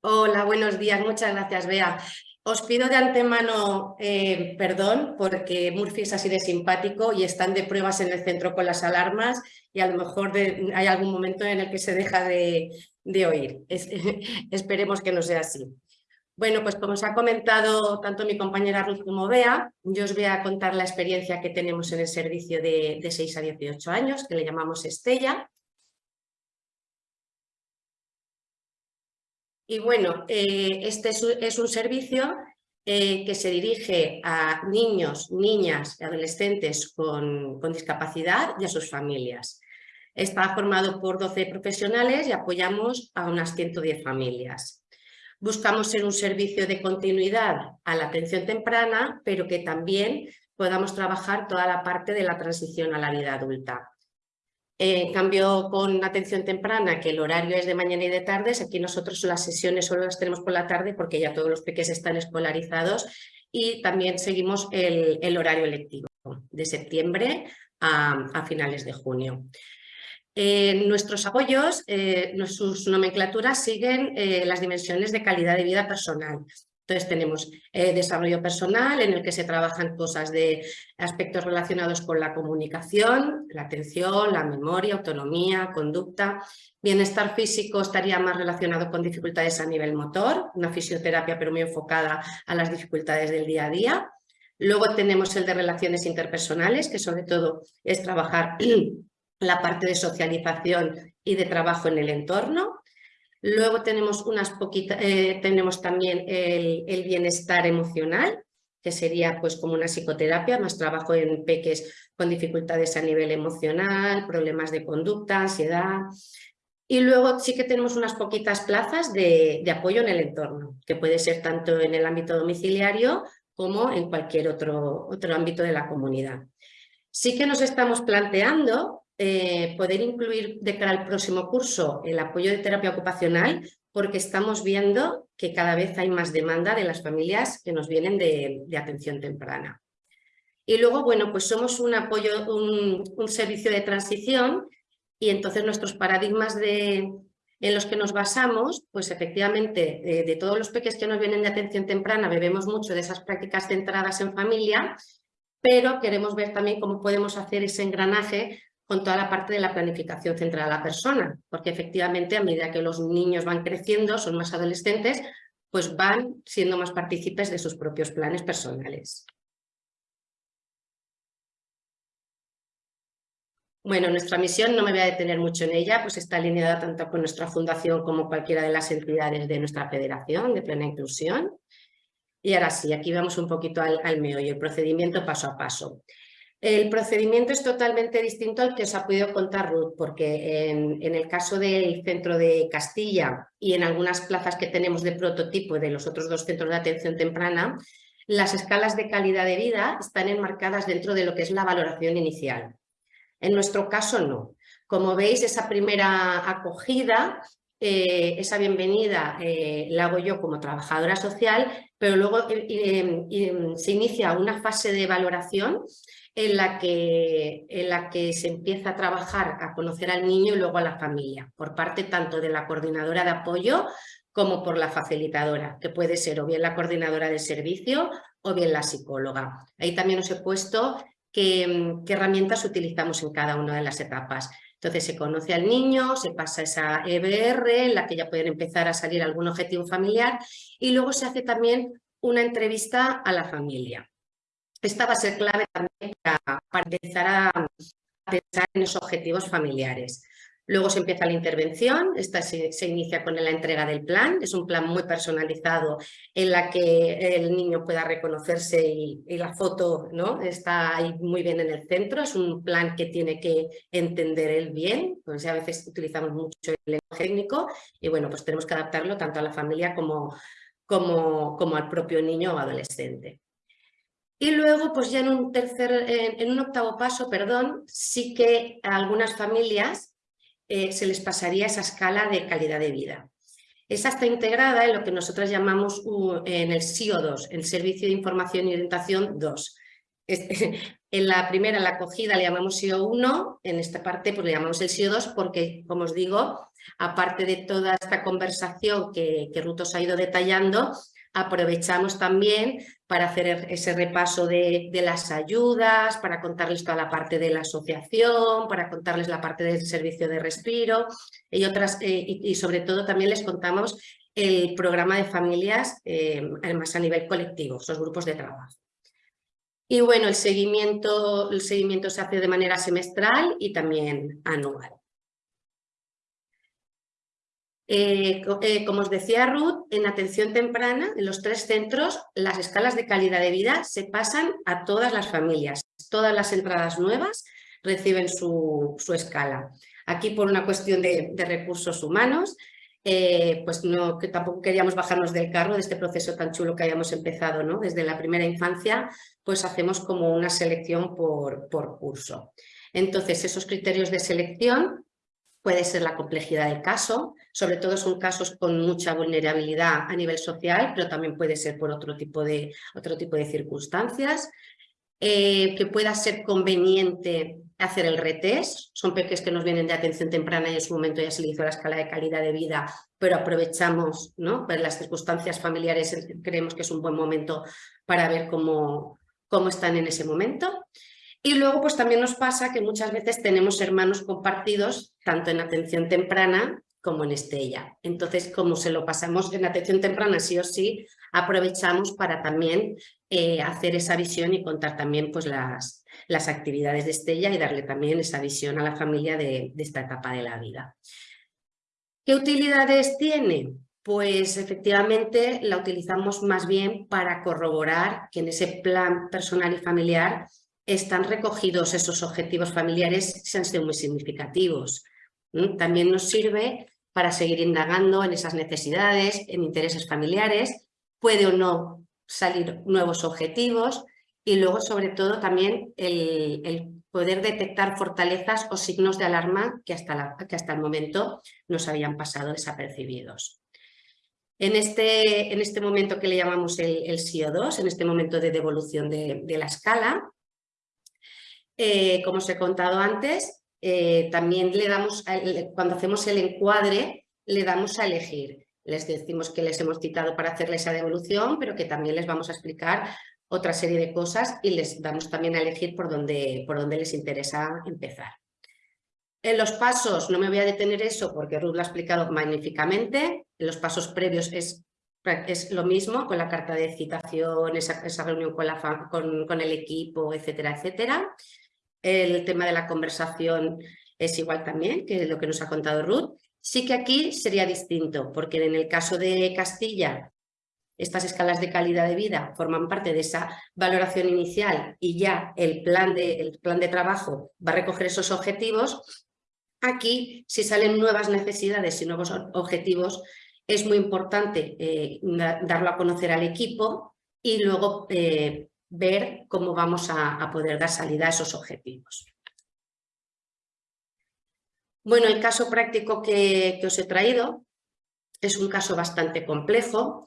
Hola, buenos días. Muchas gracias, Bea. Os pido de antemano eh, perdón porque Murphy es así de simpático y están de pruebas en el centro con las alarmas y a lo mejor hay algún momento en el que se deja de, oír. esperemos que no sea así. Bueno, pues como os ha comentado tanto mi compañera Ruth como Bea, yo os voy a contar la experiencia que tenemos en el servicio de, de 6 a 18 años, que le llamamos Estella. Y bueno, eh, este es un servicio eh, que se dirige a niños, niñas y adolescentes con, discapacidad y a sus familias. Está formado por 12 profesionales y apoyamos a unas 110 familias. Buscamos ser un servicio de continuidad a la atención temprana, pero que también podamos trabajar toda la parte de la transición a la vida adulta. En cambio, con atención temprana, que el horario es de mañana y de tardes, aquí nosotros las sesiones solo las tenemos por la tarde porque ya todos los peques están escolarizados y también seguimos el, horario electivo de septiembre a, finales de junio. nuestros apoyos, eh, sus nomenclaturas siguen eh, las dimensiones de calidad de vida personal. Entonces tenemos eh, desarrollo personal en el que se trabajan cosas de aspectos relacionados con la comunicación, la atención, la memoria, autonomía, conducta. Bienestar físico estaría más relacionado con dificultades a nivel motor, una fisioterapia pero muy enfocada a las dificultades del día a día. Luego tenemos el de relaciones interpersonales, que sobre todo es trabajar la parte de socialización y de trabajo en el entorno. Luego tenemos, unas poquitas, eh, tenemos también el, bienestar emocional, que sería pues como una psicoterapia, más trabajo en peques con dificultades a nivel emocional, problemas de conducta, ansiedad. Y luego sí que tenemos unas poquitas plazas de, de apoyo en el entorno, que puede ser tanto en el ámbito domiciliario como en cualquier otro, otro ámbito de la comunidad. Sí que nos estamos planteando eh, poder incluir de cara al próximo curso el apoyo de terapia ocupacional porque estamos viendo que cada vez hay más demanda de las familias que nos vienen de, atención temprana. Y luego, bueno, pues somos un apoyo, un, servicio de transición y entonces nuestros paradigmas de, en los que nos basamos, pues efectivamente de, de todos los peques que nos vienen de atención temprana bebemos mucho de esas prácticas centradas en familia, pero queremos ver también cómo podemos hacer ese engranaje con toda la parte de la planificación centrada a la persona, porque efectivamente a medida que los niños van creciendo, son más adolescentes, pues van siendo más partícipes de sus propios planes personales. Bueno, nuestra misión, no me voy a detener mucho en ella, pues está alineada tanto con nuestra fundación como cualquiera de las entidades de nuestra federación de plena inclusión. Y ahora sí, aquí vamos un poquito al, al meollo, el procedimiento paso a paso. El procedimiento es totalmente distinto al que os ha podido contar Ruth, porque en, el caso del centro de Castilla y en algunas plazas que tenemos de prototipo de los otros dos centros de atención temprana, las escalas de calidad de vida están enmarcadas dentro de lo que es la valoración inicial. En nuestro caso no. Como veis, esa primera acogida, eh, esa bienvenida eh, la hago yo como trabajadora social, pero luego eh, eh se inicia una fase de valoración en la, que, en la que se empieza a trabajar, a conocer al niño y luego a la familia, por parte tanto de la coordinadora de apoyo como por la facilitadora, que puede ser o bien la coordinadora del servicio o bien la psicóloga. Ahí también os he puesto qué, qué herramientas utilizamos en cada una de las etapas. Entonces se conoce al niño, se pasa esa EBR en la que ya pueden empezar a salir algún objetivo familiar y luego se hace también una entrevista a la familia. Esta va a ser clave también para, empezar a, pensar en esos objetivos familiares. Luego se empieza la intervención, esta se, se, inicia con la entrega del plan, es un plan muy personalizado en la que el niño pueda reconocerse y, y, la foto ¿no? está ahí muy bien en el centro, es un plan que tiene que entender él bien, pues a veces utilizamos mucho el lenguaje técnico y bueno, pues tenemos que adaptarlo tanto a la familia como, como, como al propio niño o adolescente. Y luego, pues ya en un tercer, en, un octavo paso, perdón, sí que a algunas familias eh, se les pasaría esa escala de calidad de vida. Esa está integrada en lo que nosotros llamamos en el SIO2, el Servicio de Información y Orientación 2. en la primera, la acogida, le llamamos SIO1, en esta parte pues le llamamos el SIO2 porque, como os digo, aparte de toda esta conversación que, que Ruth os ha ido detallando, aprovechamos también para hacer ese repaso de, de, las ayudas, para contarles toda la parte de la asociación, para contarles la parte del servicio de respiro y, otras, eh, y, sobre todo también les contamos el programa de familias, eh, además a nivel colectivo, esos grupos de trabajo. Y bueno, el seguimiento, el seguimiento se hace de manera semestral y también anual. Eh, eh, como os decía Ruth, en atención temprana, en los tres centros, las escalas de calidad de vida se pasan a todas las familias. Todas las entradas nuevas reciben su, su escala. Aquí por una cuestión de, recursos humanos, eh, pues no, que tampoco queríamos bajarnos del carro de este proceso tan chulo que hayamos empezado ¿no? desde la primera infancia, pues hacemos como una selección por, por curso. Entonces, esos criterios de selección puede ser la complejidad del caso, sobre todo son casos con mucha vulnerabilidad a nivel social, pero también puede ser por otro tipo de, otro tipo de circunstancias, eh, que pueda ser conveniente hacer el retest, son peques que nos vienen de atención temprana y en su momento ya se le hizo la escala de calidad de vida, pero aprovechamos, ¿no? Pues las circunstancias familiares creemos que es un buen momento para ver cómo, cómo están en ese momento. Y luego pues también nos pasa que muchas veces tenemos hermanos compartidos, tanto en atención temprana como en Estella. Entonces, como se lo pasamos en atención temprana sí o sí, aprovechamos para también eh, hacer esa visión y contar también pues, las, las actividades de Estella y darle también esa visión a la familia de, esta etapa de la vida. ¿Qué utilidades tiene? Pues efectivamente la utilizamos más bien para corroborar que en ese plan personal y familiar están recogidos esos objetivos familiares que han sido muy significativos. También nos sirve para seguir indagando en esas necesidades, en intereses familiares, puede o no salir nuevos objetivos y luego sobre todo también el, poder detectar fortalezas o signos de alarma que hasta, que hasta el momento nos habían pasado desapercibidos. En este, en este momento que le llamamos el, el SIO2, en este momento de devolución de, de la escala, eh, como os he contado antes, eh, también le damos, cuando hacemos el encuadre, le damos a elegir. Les decimos que les hemos citado para hacerle esa devolución, pero que también les vamos a explicar otra serie de cosas y les damos también a elegir por dónde, por dónde les interesa empezar. En los pasos, no me voy a detener eso porque Ruth lo ha explicado magníficamente, en los pasos previos es, es lo mismo con la carta de citación, esa, esa reunión con, la, con, con el equipo, etcétera, etcétera. El tema de la conversación es igual también que lo que nos ha contado Ruth. Sí que aquí sería distinto, porque en el caso de Castilla estas escalas de calidad de vida forman parte de esa valoración inicial y ya el plan de, el plan de trabajo va a recoger esos objetivos, aquí si salen nuevas necesidades y nuevos objetivos es muy importante eh, darlo a conocer al equipo y luego eh, ver cómo vamos a, poder dar salida a esos objetivos. Bueno, el caso práctico que, que os he traído es un caso bastante complejo.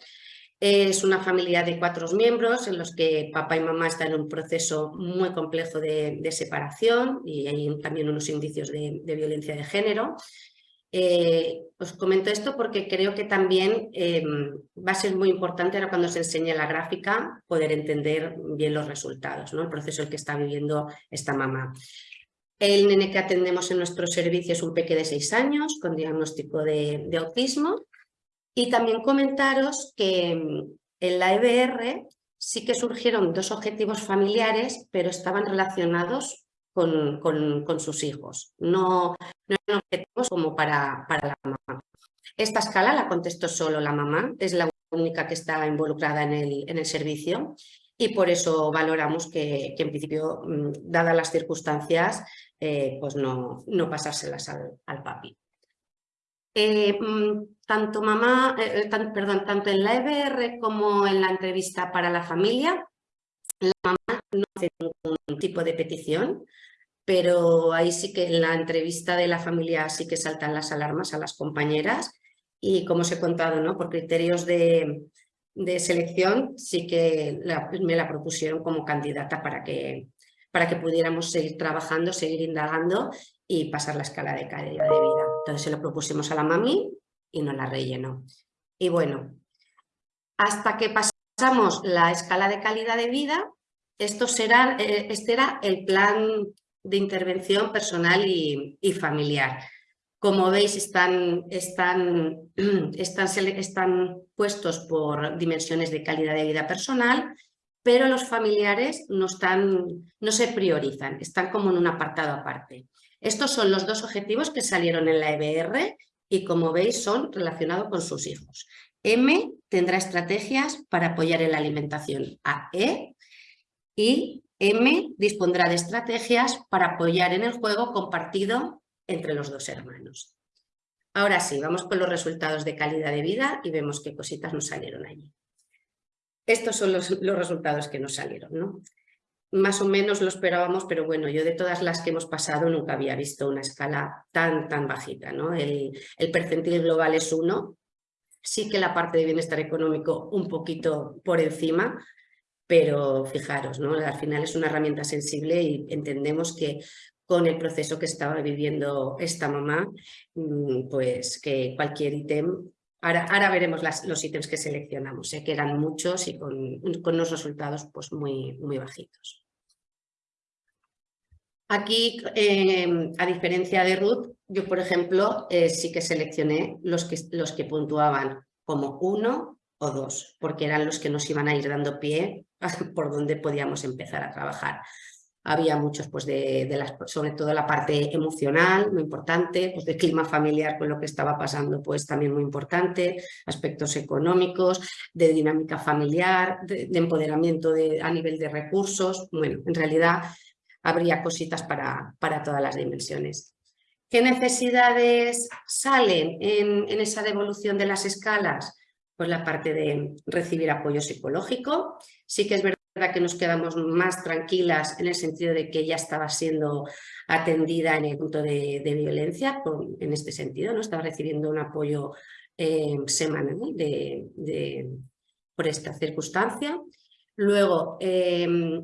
Es una familia de cuatro miembros en los que papá y mamá están en un proceso muy complejo de, separación y hay también unos indicios de, violencia de género. Eh, os comento esto porque creo que también em, va a ser muy importante ahora cuando se enseñe la gráfica poder entender bien los resultados, ¿no? el proceso el que está viviendo esta mamá. El nene que atendemos en nuestro servicio es un peque de seis años con diagnóstico de, de autismo y también comentaros que mm, en la EBR sí que surgieron dos objetivos familiares, pero estaban relacionados con, con, sus hijos. No, no, eran objetivos como para, para la mamá. Esta escala la contestó solo la mamá, es la única que está involucrada en el, en el servicio y por eso valoramos que, que en principio, mm, dadas las circunstancias, eh, pues no, no pasárselas al, al papi. Eh, mm, tanto mamá, eh, eh, perdón, tanto en la EBR como en la entrevista para la familia, la mamá no hace ningún tipo de petición, pero ahí sí que en la entrevista de la familia sí que saltan las alarmas a las compañeras y como os he contado, ¿no? por criterios de, de selección sí que me la propusieron como candidata para que, para que pudiéramos seguir trabajando, seguir indagando y pasar la escala de calidad de vida. Entonces se lo propusimos a la mami y nos la rellenó. Y bueno, hasta que pasamos la escala de calidad de vida, eh, este era el plan de intervención personal y, familiar. Como veis, están, están, están, están puestos por dimensiones de calidad de vida personal, pero los familiares no, están, no se priorizan, están como en un apartado aparte. Estos son los dos objetivos que salieron en la EBR y como veis son relacionados con sus hijos. M tendrá estrategias para apoyar en la alimentación a E y M dispondrá de estrategias para apoyar en el juego compartido entre los dos hermanos. Ahora sí, vamos con los resultados de calidad de vida y vemos qué cositas nos salieron allí. Estos son los, resultados que nos salieron. ¿no? más o menos lo esperábamos, pero bueno, yo de todas las que hemos pasado nunca había visto una escala tan, tan bajita. ¿no? El percentil global es uno, sí que la parte de bienestar económico un poquito por encima, pero fijaros, ¿no? al final es una herramienta sensible y entendemos que con el proceso que estaba viviendo esta mamá, mm, pues que cualquier ítem Ahora, ahora, veremos los ítems que seleccionamos, sé que eran muchos y con, con unos resultados pues muy, muy bajitos. Aquí, em, a diferencia de Ruth, yo por ejemplo eh, sí que seleccioné los que, los que puntuaban como uno o dos, porque eran los que nos iban a ir dando pie por donde podíamos empezar a trabajar había muchos, pues de, las, sobre todo la parte emocional, muy importante, pues de clima familiar con lo que estaba pasando, pues también muy importante, aspectos económicos, de dinámica familiar, de, empoderamiento de, a nivel de recursos, bueno, en realidad habría cositas para, para todas las dimensiones. ¿Qué necesidades salen en, en esa devolución de las escalas? Pues la parte de recibir apoyo psicológico. Sí que es verdad que nos quedamos más tranquilas en el sentido de que ya estaba siendo atendida en el punto de, violencia, en este sentido, ¿no? estaba recibiendo un apoyo eh, semanal de, por esta circunstancia. Luego, em,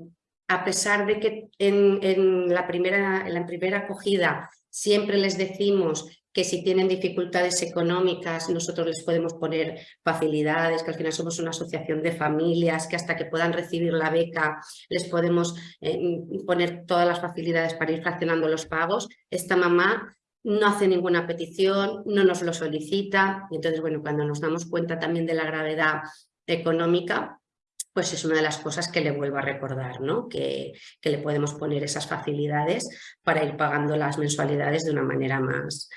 a pesar de que en, la, primera, en la primera acogida siempre les decimos que si tienen dificultades económicas nosotros les podemos poner facilidades, que al final somos una asociación de familias, que hasta que puedan recibir la beca les podemos eh, poner todas las facilidades para ir fraccionando los pagos. Esta mamá no hace ninguna petición, no nos lo solicita y entonces bueno, cuando nos damos cuenta también de la gravedad económica, pues es una de las cosas que le vuelvo a recordar, ¿no? que, que le podemos poner esas facilidades para ir pagando las mensualidades de una manera más,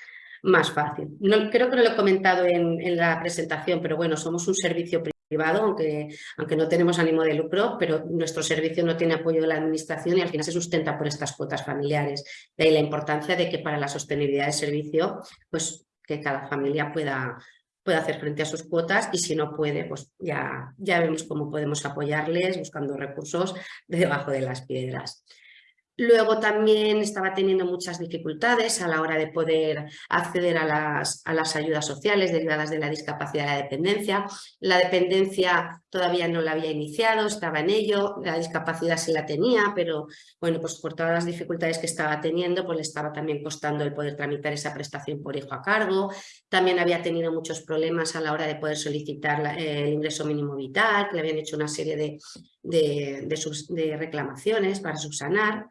más fácil. No, creo que no lo he comentado en, en la presentación, pero bueno, somos un servicio privado, aunque, aunque no tenemos ánimo de lucro, pero nuestro servicio no tiene apoyo de la administración y al final se sustenta por estas cuotas familiares. De ahí la importancia de que para la sostenibilidad del servicio, pues que cada familia pueda, puede hacer frente a sus cuotas y si no puede, pues ya, ya vemos cómo podemos apoyarles buscando recursos debajo de las piedras. Luego también estaba teniendo muchas dificultades a la hora de poder acceder a las, a las, ayudas sociales derivadas de la discapacidad de la dependencia. La dependencia todavía no la había iniciado, estaba en ello, la discapacidad se la tenía, pero bueno, pues por todas las dificultades que estaba teniendo, pues le estaba también costando el poder tramitar esa prestación por hijo a cargo. También había tenido muchos problemas a la hora de poder solicitar el ingreso mínimo vital, que le habían hecho una serie de, de, de reclamaciones para subsanar.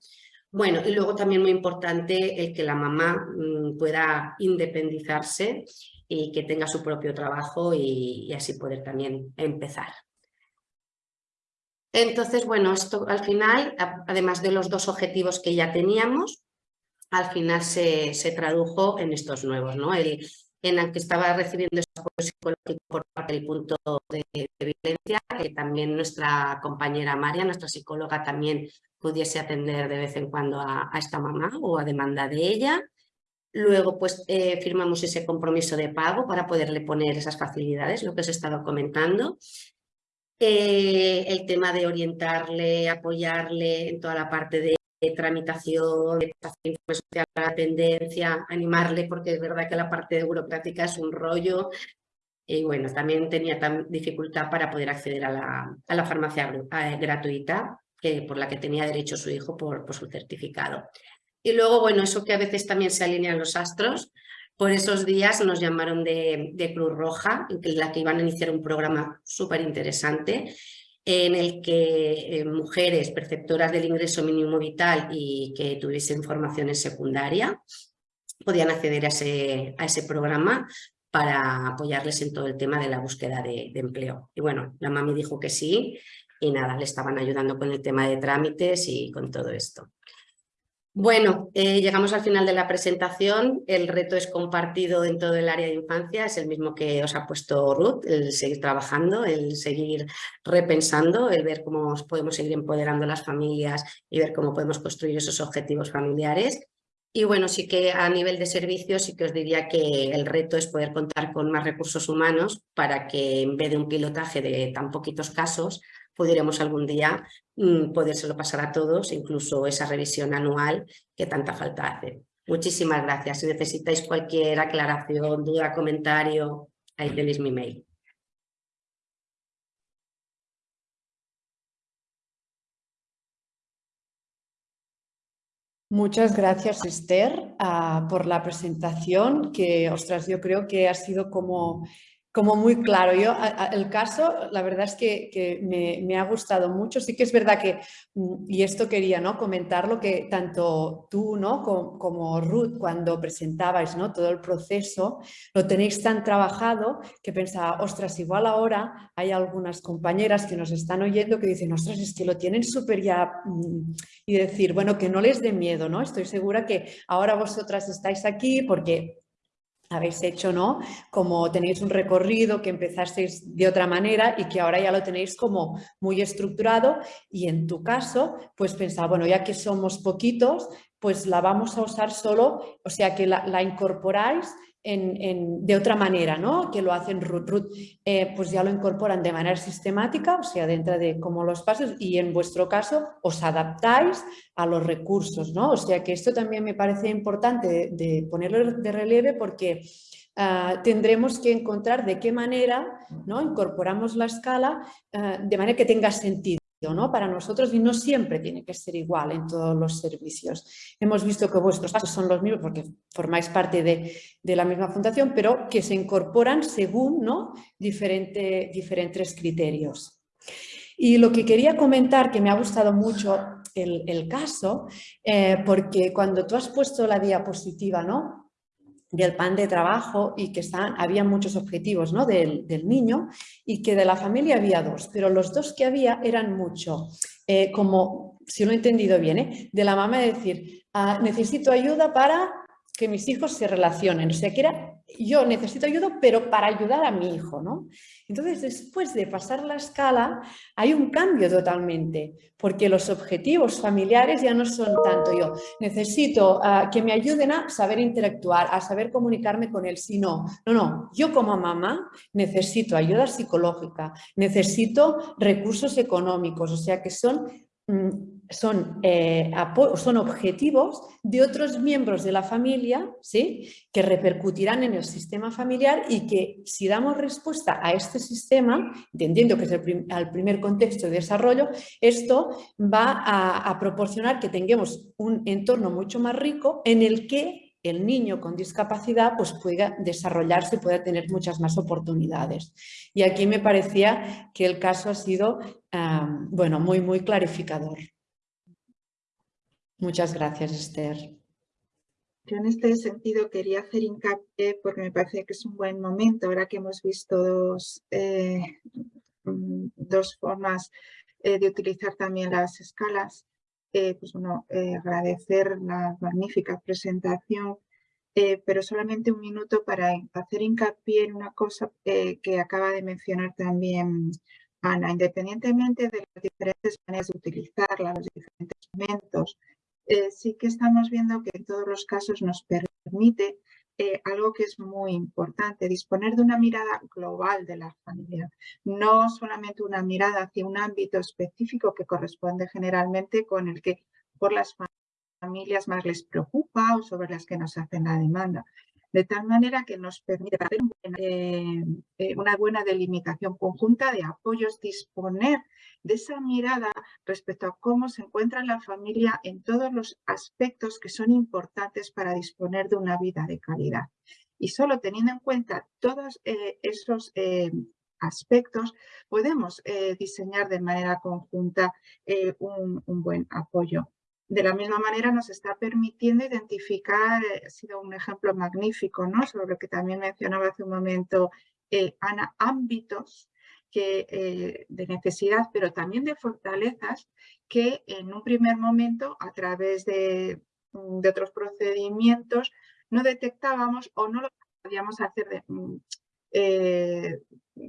Bueno, y luego también muy importante el que la mamá mm, pueda independizarse y que tenga su propio trabajo y, así poder también empezar. Entonces, bueno, esto al final, además de los dos objetivos que ya teníamos, al final se, tradujo en estos nuevos, ¿no? El, en el que estaba recibiendo ese apoyo psicológico por parte del punto de, violencia, que también nuestra compañera María, nuestra psicóloga, también pudiese atender de vez en cuando a, esta mamá o a demanda de ella. Luego pues eh, firmamos ese compromiso de pago para poderle poner esas facilidades, lo que os he estado comentando. Eh, el tema de orientarle, apoyarle en toda la parte de, tramitación, de social, la dependencia, animarle porque es verdad que la parte de burocrática es un rollo y bueno, también tenía dificultad para poder acceder a la, a la farmacia gratuita que, por la que tenía derecho su hijo por, por su certificado. Y luego, bueno, eso que a veces también se alinean los astros, por esos días nos llamaron de, de Cruz Roja, en la que iban a iniciar un programa súper interesante en el que eh, mujeres perceptoras del ingreso mínimo vital y que tuviesen formación en secundaria podían acceder a ese, a ese programa para apoyarles en todo el tema de la búsqueda de, de empleo. Y bueno, la mami dijo que sí y nada, le estaban ayudando con el tema de trámites y con todo esto. Bueno, eh, llegamos al final de la presentación. El reto es compartido en todo el área de infancia. Es el mismo que os ha puesto Ruth, el seguir trabajando, el seguir repensando, el ver cómo podemos seguir empoderando a las familias y ver cómo podemos construir esos objetivos familiares. Y bueno, sí que a nivel de servicios sí que os diría que el reto es poder contar con más recursos humanos para que en vez de un pilotaje de tan poquitos casos, pudiéramos algún día mm, podérselo pasar a todos, incluso esa revisión anual que tanta falta hace. Muchísimas gracias. Si necesitáis cualquier aclaración, duda, comentario, ahí tenéis mi mail. Muchas gracias, Esther, ah, por la presentación, que, ostras, yo creo que ha sido como como muy claro. Yo, el caso, la verdad es que, me, ha gustado mucho. Sí que es verdad que, mm, y esto quería ¿no? comentarlo, que tanto tú ¿no? como, Ruth, cuando presentabais ¿no? todo el proceso, lo tenéis tan trabajado que pensaba, ostras, igual ahora hay algunas compañeras que nos están oyendo que dicen, ostras, es que lo tienen súper ya... Mm", y decir, bueno, que no les dé miedo, ¿no? Estoy segura que ahora vosotras estáis aquí porque habéis hecho, ¿no? Como tenéis un recorrido que empezasteis de otra manera y que ahora ya lo tenéis como muy estructurado y en tu caso, pues pensaba, bueno, ya que somos poquitos, pues la vamos a usar solo, o sea que la, la incorporáis de otra manera, ¿no? Que lo hacen Ruth. Eh, pues ya lo incorporan de manera sistemática, o sea, dentro de como los pasos y en vuestro caso os adaptáis a los recursos, ¿no? O sea que esto también me parece importante de, ponerlo de relieve porque ah, tendremos que encontrar de qué manera incorporamos la escala ah, de manera que tenga sentido. ¿No? para nosotros y no siempre tiene que ser igual en todos los servicios. Hemos visto que vuestros casos son los mismos porque formáis parte de, de la misma fundación, pero que se incorporan según ¿no? Diferente, diferentes criterios. Y lo que quería comentar, que me ha gustado mucho el, el caso, eh, porque cuando tú has puesto la diapositiva, ¿no? Del plan de trabajo y que están, había muchos objetivos ¿no? del, del, niño y que de la familia había dos, pero los dos que había eran mucho, eh, como, si lo he entendido bien, ¿eh? de la mamá decir, ah, necesito ayuda para que mis hijos se relacionen, o sea que era yo necesito ayuda, pero para ayudar a mi hijo, ¿no? Entonces, después de pasar la escala, hay un cambio totalmente, porque los objetivos familiares ya no son tanto yo, necesito uh, que me ayuden a saber interactuar, a saber comunicarme con él, sino, no, no, yo como mamá necesito ayuda psicológica, necesito recursos económicos, o sea que son mm, son, eh, son objetivos de otros miembros de la familia ¿sí? que repercutirán en el sistema familiar y que si damos respuesta a este sistema, entendiendo que es el, primer contexto de desarrollo, esto va a, proporcionar que tengamos un entorno mucho más rico en el que el niño con discapacidad pues pueda desarrollarse, pueda tener muchas más oportunidades. Y aquí me parecía que el caso ha sido um, bueno, muy, muy clarificador. Muchas gracias, Esther. Yo en este sentido quería hacer hincapié porque me parece que es un buen momento, ahora que hemos visto dos, eh, mm, dos formas eh, de utilizar también las escalas, eh, pues bueno, agradecer la magnífica presentación, pero solamente un minuto para hacer hincapié en una cosa que acaba de mencionar también Ana, independientemente de las diferentes maneras de utilizarla, los diferentes momentos, eh, sí que estamos viendo que en todos los casos nos permite eh, algo que es muy importante, disponer de una mirada global de la familia, no solamente una mirada hacia un ámbito específico que corresponde generalmente con el que por las familias más les preocupa o sobre las que nos hacen la demanda, de tal manera que nos permite hacer eh, eh, una buena delimitación conjunta de apoyos, disponer de esa mirada respecto a cómo se encuentra la familia en todos los aspectos que son importantes para disponer de una vida de calidad. Y solo teniendo en cuenta todos eh, esos aspectos, podemos diseñar de manera conjunta un, un buen apoyo de la misma manera nos está permitiendo identificar, eh, ha sido un ejemplo magnífico, ¿no? sobre lo que también mencionaba hace un momento eh, Ana, ámbitos que, eh, de necesidad, pero también de fortalezas que en un primer momento, a través de, mm, otros procedimientos, no detectábamos o no lo podíamos hacer mm,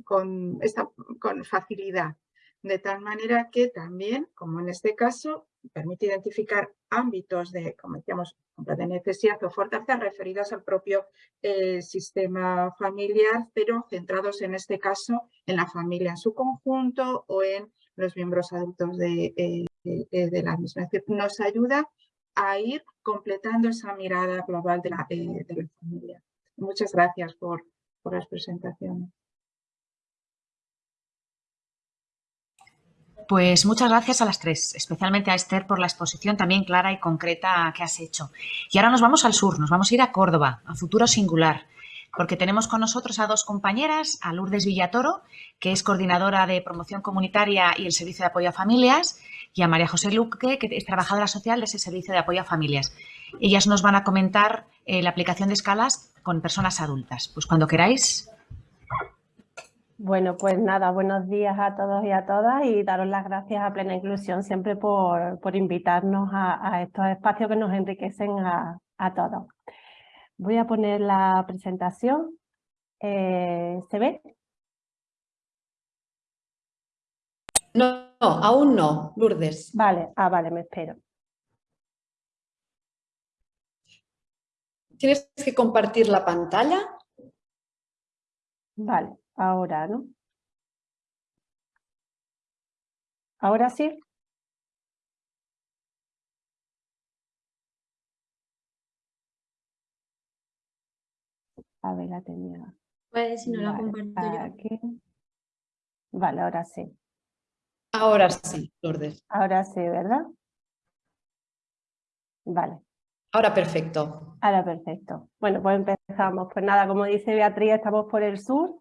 con facilidad. De tal manera que también, como en este caso, permite identificar ámbitos de, como decíamos, de necesidad o fortaleza referidos al propio eh, sistema familiar, pero centrados en este caso en la familia en su conjunto o en los miembros adultos de, eh, de, la misma. Es decir, nos ayuda a ir completando esa mirada global de la, eh, de la familia. Muchas gracias por, por las presentaciones. Pues muchas gracias a las tres, especialmente a Esther por la exposición también clara y concreta que has hecho. Y ahora nos vamos al sur, nos vamos a ir a Córdoba, a Futuro Singular, porque tenemos con nosotros a dos compañeras, a Lourdes Villatoro, que es coordinadora de promoción comunitaria y el Servicio de Apoyo a Familias, y a María José Luque, que es trabajadora social de ese Servicio de Apoyo a Familias. Ellas nos van a comentar eh, la aplicación de escalas con personas adultas. Pues cuando queráis, bueno, pues nada, buenos días a todos y a todas y daros las gracias a Plena Inclusión siempre por, por invitarnos a, estos espacios que nos enriquecen a, todos. Voy a poner la presentación. Eh, ¿Se ve? No, no, aún no, Lourdes. Vale, ah, vale, me espero. Tienes que compartir la pantalla. Vale ahora, ¿no? ¿Ahora sí? A ver, la tenía. Pues si no la comparto Vale, ahora sí. Ahora sí, Lourdes. Ahora sí, ¿verdad? Vale. Ahora perfecto. Ahora perfecto. Bueno, pues empezamos. Pues nada, como dice Beatriz, estamos por el sur.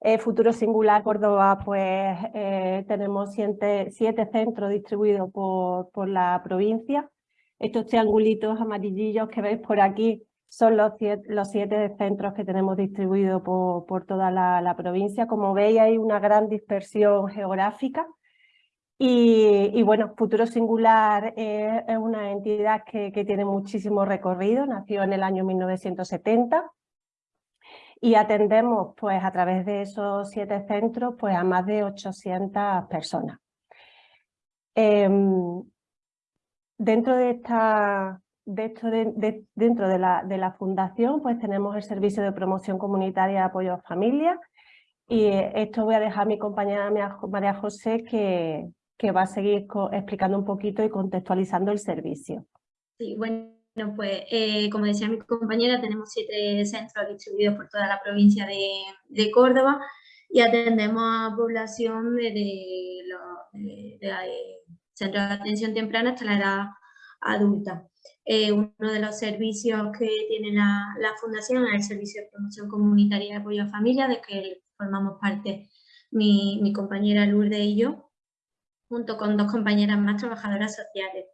Eh, Futuro Singular Córdoba, pues eh, tenemos siete, centros distribuidos por, por, la provincia. Estos triangulitos amarillillos que veis por aquí son los siete, los siete centros que tenemos distribuidos por, por toda la, provincia. Como veis hay una gran dispersión geográfica y, bueno, Futuro Singular es, es una entidad que, que, tiene muchísimo recorrido, nació en el año 1970 y atendemos pues a través de esos siete centros pues a más de 800 personas. Eh, dentro de esta de, dentro de la, de la, fundación pues tenemos el servicio de promoción comunitaria de apoyo a familias y esto voy a dejar a mi compañera María José que, que va a seguir explicando un poquito y contextualizando el servicio. Sí, bueno, pues eh, como decía mi compañera, tenemos siete centros distribuidos por toda la provincia de, Córdoba y atendemos a población de, de, de, de centros de atención temprana hasta la edad adulta. Eh, uno de los servicios que tiene la, Fundación es el Servicio de Promoción Comunitaria de Apoyo a Familia, de que formamos parte mi, mi compañera Lourdes y yo, junto con dos compañeras más trabajadoras sociales.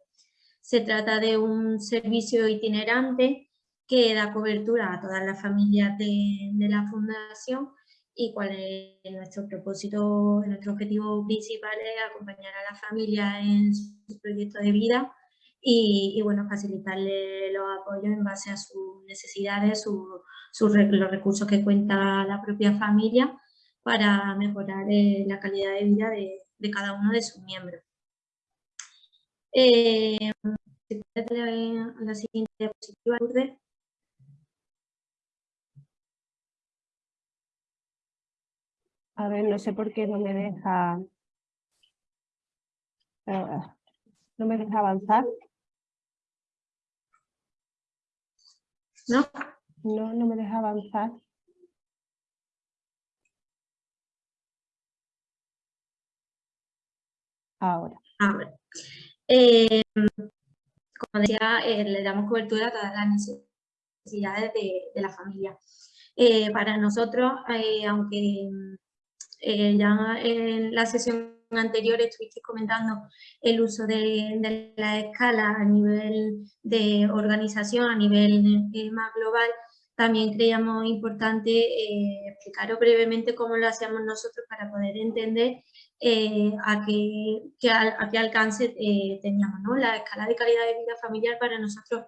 Se trata de un servicio itinerante que da cobertura a todas las familias de, la Fundación y cuál es nuestro propósito, nuestro objetivo principal es acompañar a la familia en su proyecto de vida y, bueno, facilitarle los apoyos en base a sus necesidades, su, los recursos que cuenta la propia familia para mejorar eh, la calidad de vida de, cada uno de sus miembros. Eh, la siguiente diapositiva, Lourdes. A ver, no sé por qué no me deja... No me deja avanzar. ¿No? No, no me deja avanzar. Ahora. Ahora. Eh, como decía, eh, le damos cobertura a todas las necesidades de, la familia. Eh, para nosotros, eh, aunque ya en la sesión anterior estuviste comentando el uso de, de, la escala a nivel de organización, a nivel más global, también creíamos importante eh, explicaros brevemente cómo lo hacemos nosotros para poder entender eh, a, qué, que a, qué, alcance eh, teníamos. ¿no? La escala de calidad de vida familiar para nosotros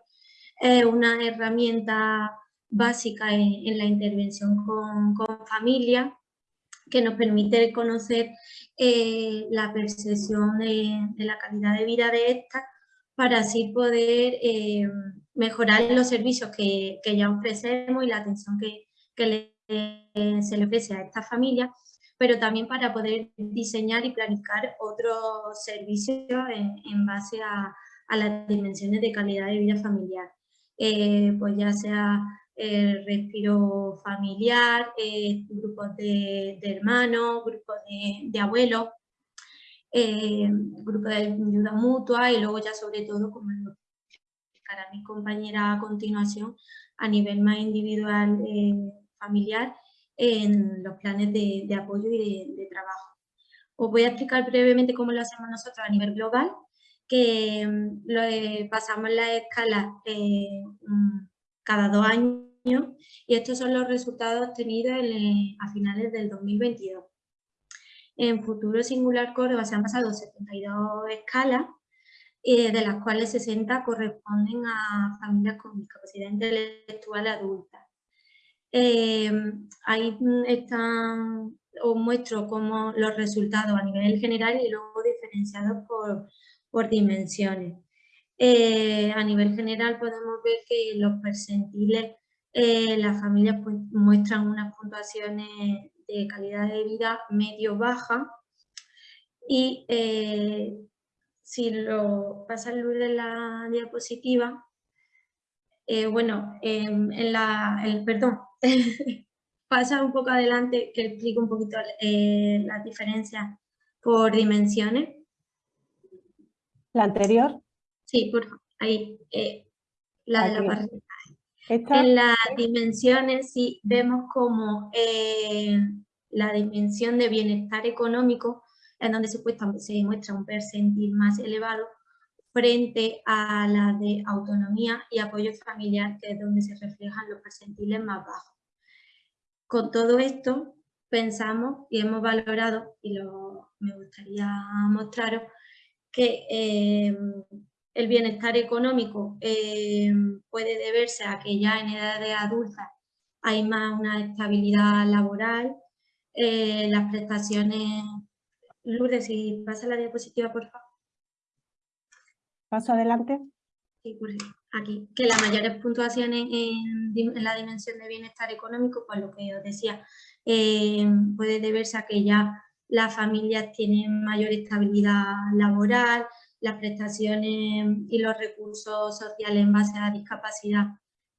es una herramienta básica en, la intervención con, con familia que nos permite conocer eh, la percepción de, la calidad de vida de esta para así poder mejorar los servicios que, que, ya ofrecemos y la atención que, que le, se le ofrece a esta familia, pero también para poder diseñar y planificar otros servicios en, en base a, a, las dimensiones de calidad de vida familiar. Eh, pues ya sea el respiro familiar, eh, grupos de, de, hermanos, grupos de, de abuelos, eh, grupos de ayuda mutua y luego ya sobre todo, como lo explicará mi compañera a continuación, a nivel más individual eh, familiar, en los planes de, apoyo y de, trabajo. Os voy a explicar brevemente cómo lo hacemos nosotros a nivel global, que mm, lo, pasamos la escala mm, cada dos años y estos son los resultados obtenidos en, a finales del 2022. En Futuro Singular Córdoba se han pasado 72 escalas, eh, de las cuales 60 corresponden a familias con discapacidad intelectual adulta. Eh, ahí están, os muestro como los resultados a nivel general y luego diferenciados por, por dimensiones. Eh, a nivel general podemos ver que los percentiles, eh, las familias pues, muestran unas puntuaciones de calidad de vida medio-baja y eh, si lo pasa luz de la diapositiva, eh, bueno, en la, el, perdón, pasa un poco adelante que explico un poquito las diferencias por dimensiones. ¿La anterior? Sí, por ahí, eh, la de la barrita. ¿Esta? En las dimensiones sí vemos como eh, la dimensión de bienestar económico, en donde se, se muestra un percentil más elevado frente a la de autonomía y apoyo familiar, que es donde se reflejan los percentiles más bajos. Con todo esto, pensamos y hemos valorado, y lo, me gustaría mostraros, que eh, el bienestar económico eh, puede deberse a que ya en edades adultas hay más una estabilidad laboral, eh, las prestaciones... Lourdes, si pasa la diapositiva, por favor. Paso adelante. Sí, ejemplo, aquí, que las mayores puntuaciones en, la dimensión de bienestar económico, pues lo que os decía, eh, puede deberse a que ya las familias tienen mayor estabilidad laboral, las prestaciones y los recursos sociales en base a discapacidad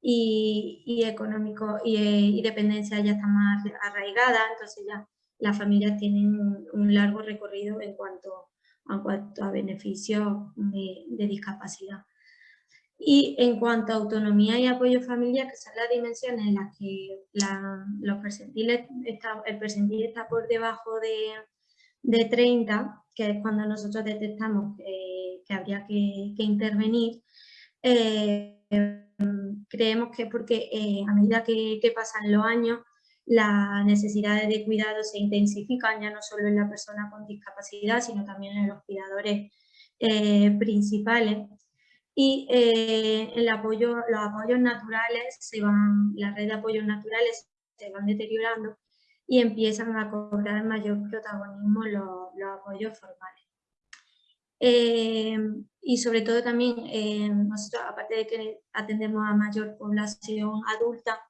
y, y económico y, eh, y dependencia ya están más arraigadas, entonces ya las familias tienen un, largo recorrido en cuanto, cuanto a beneficios de, discapacidad. Y en cuanto a autonomía y apoyo familiar, que son las dimensiones en las que la- los percentiles está, el percentil está por debajo de, de 30, que es cuando nosotros detectamos que, habría que, intervenir, eh, creemos que porque eh, a medida que pasan los años, las necesidades de cuidado se intensifican ya no solo en la persona con discapacidad, sino también en los cuidadores eh, principales y eh, el apoyo, los apoyos naturales, se van, la red de apoyos naturales se van deteriorando y empiezan a cobrar mayor protagonismo los, los apoyos formales. Eh, y sobre todo también, eh, nosotros aparte de que atendemos a mayor población adulta,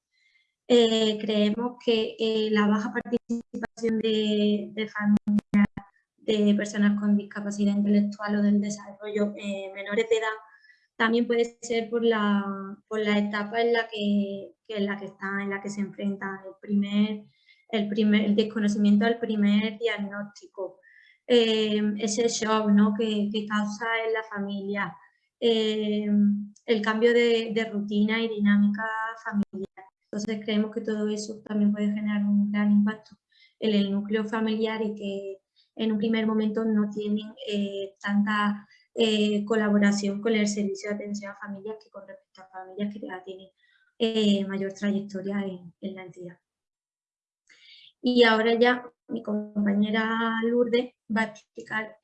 eh, creemos que eh, la baja participación de, familias de personas con discapacidad intelectual o del desarrollo eh, menores de edad también puede ser por la, por etapa en la que, que en la que está, en la que se enfrenta el primer, desconocimiento del primer diagnóstico, ese shock que, causa en la familia, el cambio de rutina y dinámica familiar. Entonces creemos que todo eso también puede generar un gran impacto en el núcleo familiar y que en un primer momento no tienen eh, tanta eh, colaboración con el servicio de atención a familias que con respecto a familias que ya tienen eh, mayor trayectoria en, en, la entidad. Y ahora ya mi compañera Lourdes va a explicar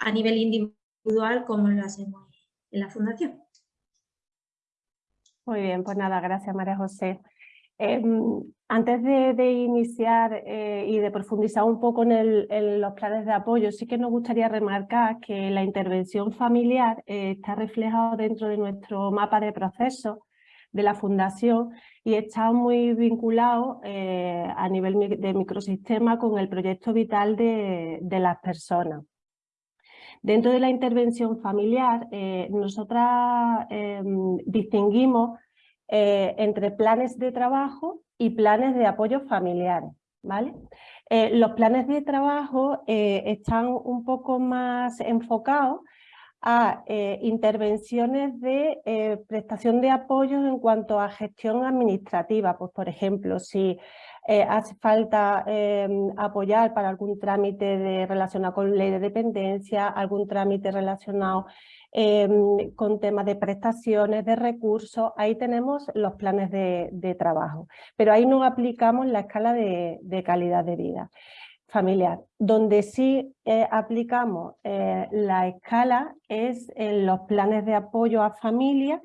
a nivel individual cómo lo hacemos en la fundación. Muy bien, pues nada, gracias María José. Eh, antes de, iniciar eh, y de profundizar un poco en, el, los planes de apoyo, sí que nos gustaría remarcar que la intervención familiar eh, está reflejada dentro de nuestro mapa de procesos de la Fundación y está muy vinculado eh, a nivel de microsistema con el proyecto vital de las personas. Dentro de la intervención familiar, eh, nosotras eh, distinguimos eh, entre planes de trabajo y planes de apoyo familiares. ¿vale? Eh, los planes de trabajo están un poco más enfocados a intervenciones de prestación de apoyos en cuanto a gestión administrativa. Pues, por ejemplo, si eh, hace falta eh, apoyar para algún trámite relacionado con ley de dependencia, algún trámite relacionado eh, con temas de prestaciones, de recursos, ahí tenemos los planes de, trabajo. Pero ahí no aplicamos la escala de, calidad de vida familiar. Donde sí eh, aplicamos eh, la escala es en los planes de apoyo a familias,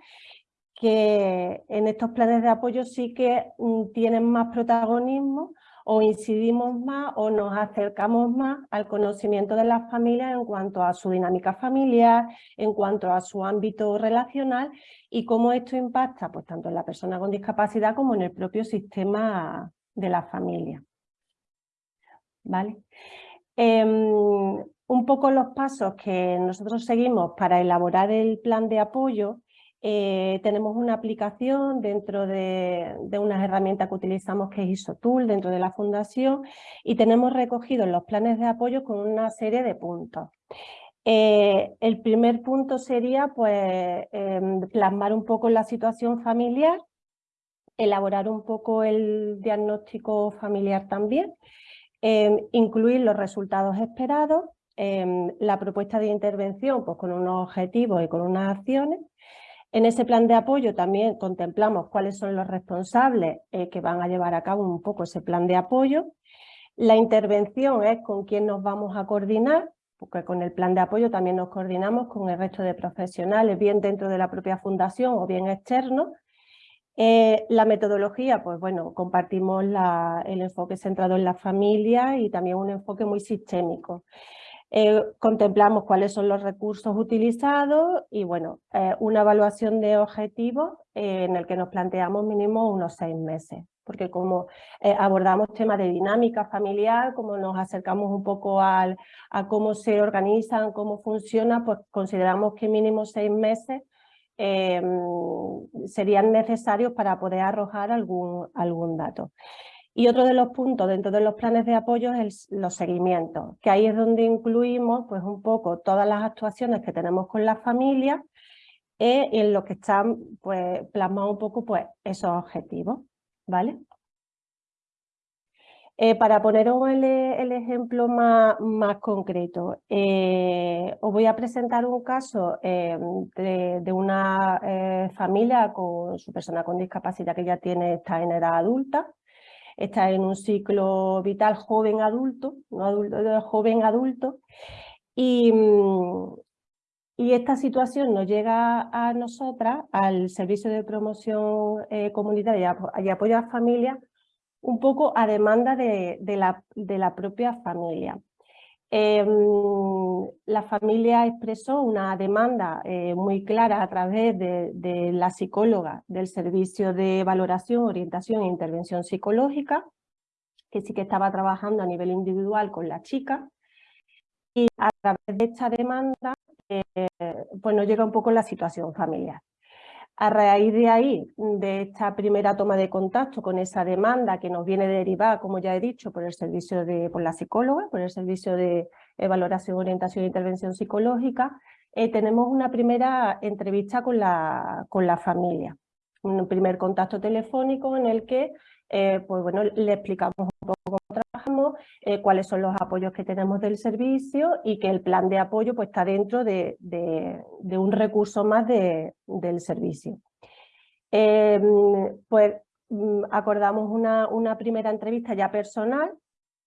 que en estos planes de apoyo sí que mm, tienen más protagonismo o incidimos más o nos acercamos más al conocimiento de las familias en cuanto a su dinámica familiar, en cuanto a su ámbito relacional y cómo esto impacta pues, tanto en la persona con discapacidad como en el propio sistema de la familia. ¿Vale? Eh, un poco los pasos que nosotros seguimos para elaborar el plan de apoyo eh, tenemos una aplicación dentro de, de, unas herramientas que utilizamos que es ISOTOOL dentro de la fundación y tenemos recogidos los planes de apoyo con una serie de puntos. Eh, el primer punto sería pues, em, plasmar un poco la situación familiar, elaborar un poco el diagnóstico familiar también, em, incluir los resultados esperados, em, la propuesta de intervención pues, con unos objetivos y con unas acciones. En ese plan de apoyo también contemplamos cuáles son los responsables eh, que van a llevar a cabo un poco ese plan de apoyo. La intervención es con quién nos vamos a coordinar, porque con el plan de apoyo también nos coordinamos con el resto de profesionales, bien dentro de la propia fundación o bien externos. Eh, la metodología, pues bueno, compartimos el enfoque centrado en la familia y también un enfoque muy sistémico. Eh, contemplamos cuáles son los recursos utilizados y bueno, eh, una evaluación de objetivos en el que nos planteamos mínimo unos seis meses porque como eh, abordamos temas de dinámica familiar, como nos acercamos un poco al, a cómo se organizan, cómo funciona, pues consideramos que mínimo seis meses serían necesarios para poder arrojar algún, algún dato. Y otro de los puntos dentro de los planes de apoyo es los seguimientos, que ahí es donde incluimos pues, un poco todas las actuaciones que tenemos con las familias eh, en lo que están pues, plasmados un poco pues, esos objetivos. ¿vale? Eh, para poneros el, ejemplo más, concreto, eh, os voy a presentar un caso eh, de, una familia con su persona con discapacidad que ya tiene, está en edad adulta, está en un ciclo vital joven adulto, no adulto, joven adulto, y, y esta situación nos llega a nosotras, al Servicio de Promoción eh, Comunitaria y Apoyo a Familias, un poco a demanda de, la, de la, propia familia. Em, la familia expresó una demanda eh, muy clara a través de, la psicóloga del Servicio de Valoración, Orientación e Intervención Psicológica, que sí que estaba trabajando a nivel individual con la chica, y a través de esta demanda eh, pues nos llega un poco la situación familiar. A raíz de ahí, de esta primera toma de contacto con esa demanda que nos viene derivada, como ya he dicho, por el servicio de, por la psicóloga, por el servicio de valoración, orientación e intervención psicológica, eh, tenemos una primera entrevista con la, con la familia. Un primer contacto telefónico en el que eh, pues bueno, le explicamos un poco eh, cuáles son los apoyos que tenemos del servicio y que el plan de apoyo pues, está dentro de, un recurso más del servicio. Em, pues mm, acordamos una, una, primera entrevista ya personal,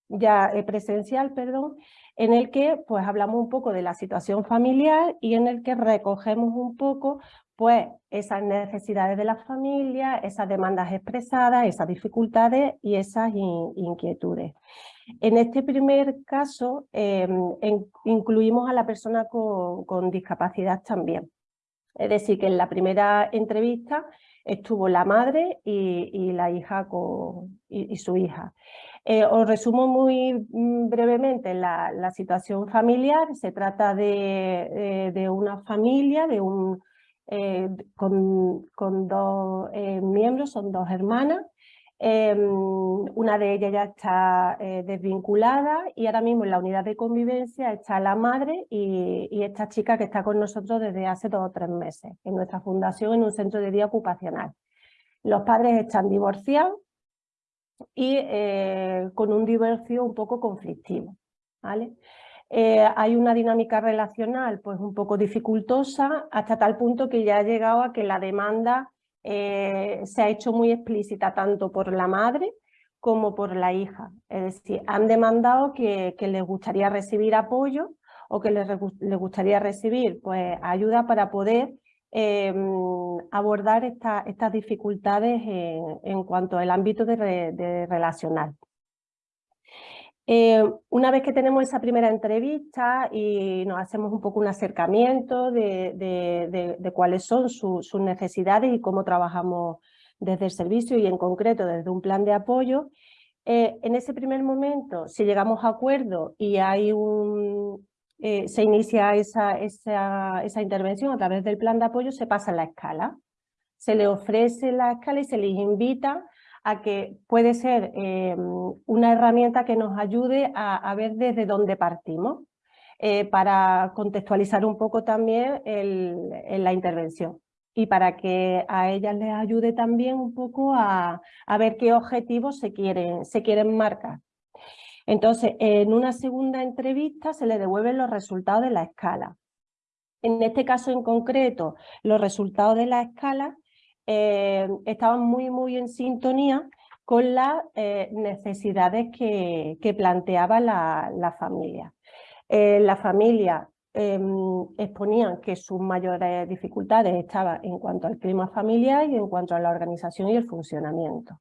ya eh, presencial, perdón, en el que pues hablamos un poco de la situación familiar y en el que recogemos un poco pues esas necesidades de la familia, esas demandas expresadas, esas dificultades y esas inquietudes. En este primer caso em, incluimos a la persona con, discapacidad también. Es decir, que en la primera entrevista estuvo la madre y, la hija y, su hija. Eh, os resumo muy mm, brevemente la, situación familiar. Se trata de, de una familia, de un, eh, con, dos eh, miembros, son dos hermanas. Em, una de ellas ya está eh, desvinculada y ahora mismo en la unidad de convivencia está la madre y, esta chica que está con nosotros desde hace dos o tres meses en nuestra fundación en un centro de día ocupacional. Los padres están divorciados y con un divorcio un poco conflictivo. ¿vale? Eh, hay una dinámica relacional pues un poco dificultosa hasta tal punto que ya ha llegado a que la demanda eh, se ha hecho muy explícita tanto por la madre como por la hija. Es decir, han demandado que, les gustaría recibir apoyo o que les, gustaría recibir pues, ayuda para poder em, abordar estas dificultades en, cuanto al ámbito de relacional. Eh, una vez que tenemos esa primera entrevista y nos hacemos un poco un acercamiento de, cuáles son sus necesidades y cómo trabajamos desde el servicio y en concreto desde un plan de apoyo, eh, en ese primer momento, si llegamos a acuerdo y hay un, eh, se inicia esa, esa, intervención a través del plan de apoyo, se pasa la escala. Se le ofrece la escala y se les invita a que puede ser eh, una herramienta que nos ayude a, ver desde dónde partimos, eh, para contextualizar un poco también la intervención y para que a ellas les ayude también un poco a, a ver qué objetivos se quieren, se quieren marcar. Entonces, en una segunda entrevista se le devuelven los resultados de la escala. En este caso en concreto, los resultados de la escala eh, estaban muy, muy en sintonía con las eh, necesidades que, planteaba la, familia. Eh, la familia em, exponían que sus mayores dificultades estaban en cuanto al clima familiar y en cuanto a la organización y el funcionamiento.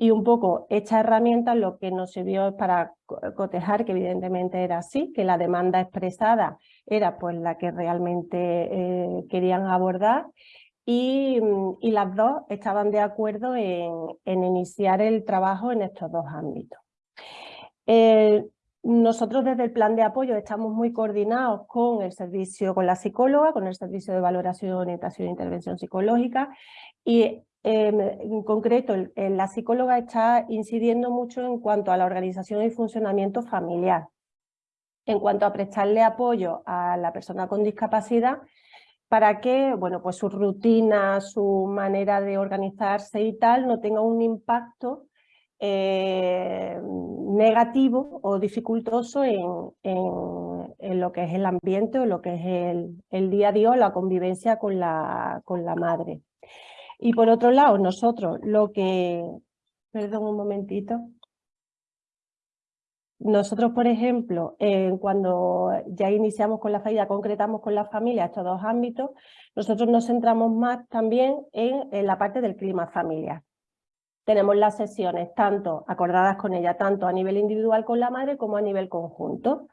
Y un poco esta herramienta lo que nos sirvió es para cotejar, que evidentemente era así, que la demanda expresada era pues la que realmente eh, querían abordar y, mm, y, las dos estaban de acuerdo en, en, iniciar el trabajo en estos dos ámbitos. Eh, nosotros desde el plan de apoyo estamos muy coordinados con el servicio, con la psicóloga, con el servicio de valoración, orientación e intervención psicológica y Em, en concreto, la psicóloga está incidiendo mucho en cuanto a la organización y funcionamiento familiar, en cuanto a prestarle apoyo a la persona con discapacidad para que bueno, pues su rutina, su manera de organizarse y tal no tenga un impacto eh, negativo o dificultoso en, en, lo que es el ambiente o lo que es el, el día a día o la convivencia con la, con la madre. Y por otro lado, nosotros lo que... Perdón un momentito. Nosotros, por ejemplo, cuando ya iniciamos con la familia, concretamos con la familia estos dos ámbitos, nosotros nos centramos más también en, en, la parte del clima familiar. Tenemos las sesiones tanto acordadas con ella, tanto a nivel individual con la madre como a nivel conjunto.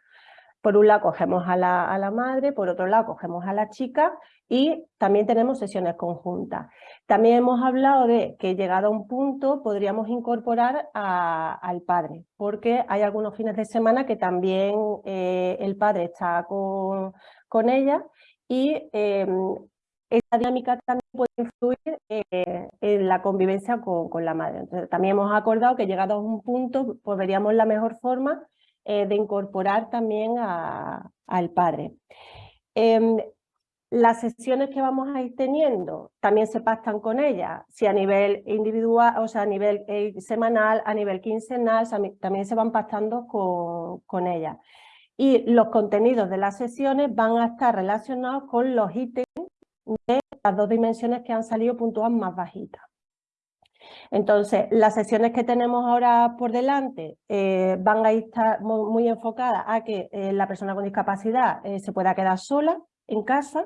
Por un lado cogemos a la, a la madre, por otro lado cogemos a la chica y también tenemos sesiones conjuntas. También hemos hablado de que llegado a un punto podríamos incorporar al padre, porque hay algunos fines de semana que también eh, el padre está con, con ella y eh, esa dinámica también puede influir eh, en la convivencia con, con, la madre. Entonces, también hemos acordado que llegado a un punto pues veríamos la mejor forma eh, de incorporar también al padre. Em, las sesiones que vamos a ir teniendo también se pactan con ella, si a nivel individual, o sea, a nivel eh, semanal, a nivel quincenal, también se van pactando con, con ella. Y los contenidos de las sesiones van a estar relacionados con los ítems de las dos dimensiones que han salido puntuadas más bajitas. Entonces, las sesiones que tenemos ahora por delante eh, van a estar muy, enfocadas a que eh, la persona con discapacidad eh, se pueda quedar sola en casa,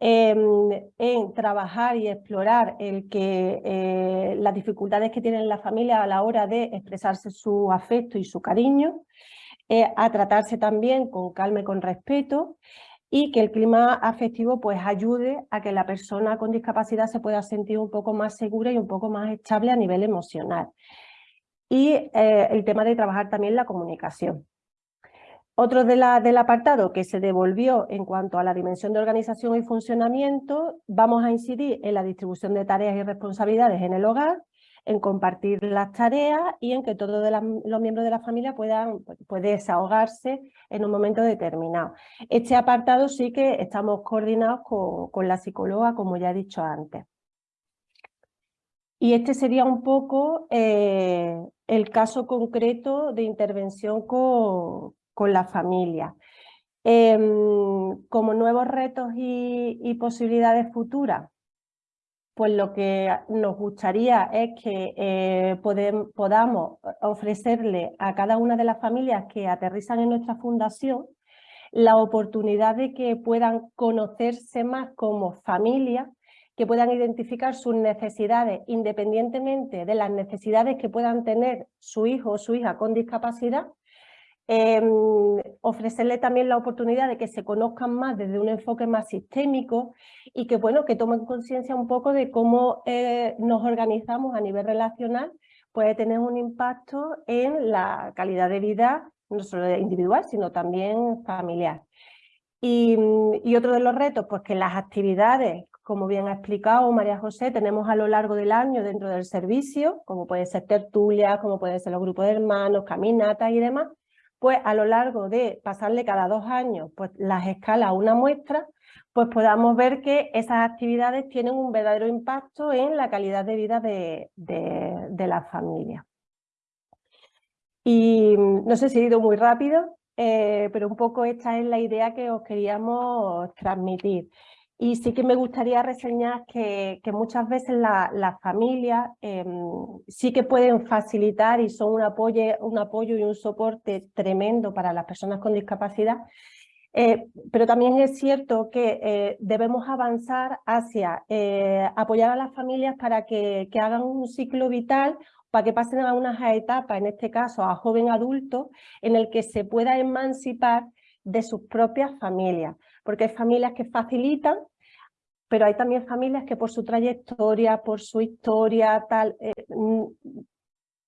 em, en trabajar y explorar las dificultades que tiene la familia a la hora de expresarse su afecto y su cariño, a tratarse también con calma y con respeto, y que el clima afectivo pues ayude a que la persona con discapacidad se pueda sentir un poco más segura y un poco más estable a nivel emocional. Y eh, el tema de trabajar también la comunicación. Otro de la, del apartado que se devolvió en cuanto a la dimensión de organización y funcionamiento, vamos a incidir en la distribución de tareas y responsabilidades en el hogar, en compartir las tareas y en que todos los miembros de la familia puedan desahogarse en un momento determinado. Este apartado sí que estamos coordinados con, la psicóloga, como ya he dicho antes. Y este sería un poco eh, el caso concreto de intervención con, la familia. Em, como nuevos retos y posibilidades futuras, pues lo que nos gustaría es que eh, podamos ofrecerle a cada una de las familias que aterrizan en nuestra fundación la oportunidad de que puedan conocerse más como familia, que puedan identificar sus necesidades independientemente de las necesidades que puedan tener su hijo o su hija con discapacidad Em, ofrecerle también la oportunidad de que se conozcan más desde un enfoque más sistémico y que, bueno, que tomen conciencia un poco de cómo eh, nos organizamos a nivel relacional puede tener un impacto en la calidad de vida no solo individual, sino también familiar. Y, y, otro de los retos, pues que las actividades, como bien ha explicado María José, tenemos a lo largo del año dentro del servicio, como puede ser tertulias, como pueden ser los grupos de hermanos, caminatas y demás, pues a lo largo de pasarle cada dos años pues las escalas a una muestra, pues podamos ver que esas actividades tienen un verdadero impacto en la calidad de vida de, de, la familia. Y no sé si he ido muy rápido, eh, pero un poco esta es la idea que os queríamos transmitir. Y sí que me gustaría reseñar que, muchas veces las familias em, sí que pueden facilitar y son un apoyo, un apoyo y un soporte tremendo para las personas con discapacidad, eh, pero también es cierto que eh, debemos avanzar hacia eh, apoyar a las familias para que, que, hagan un ciclo vital, para que pasen a unas etapas, en este caso a joven adulto, en el que se pueda emancipar de sus propias familias, porque hay familias que facilitan, pero hay también familias que por su trayectoria, por su historia, tal,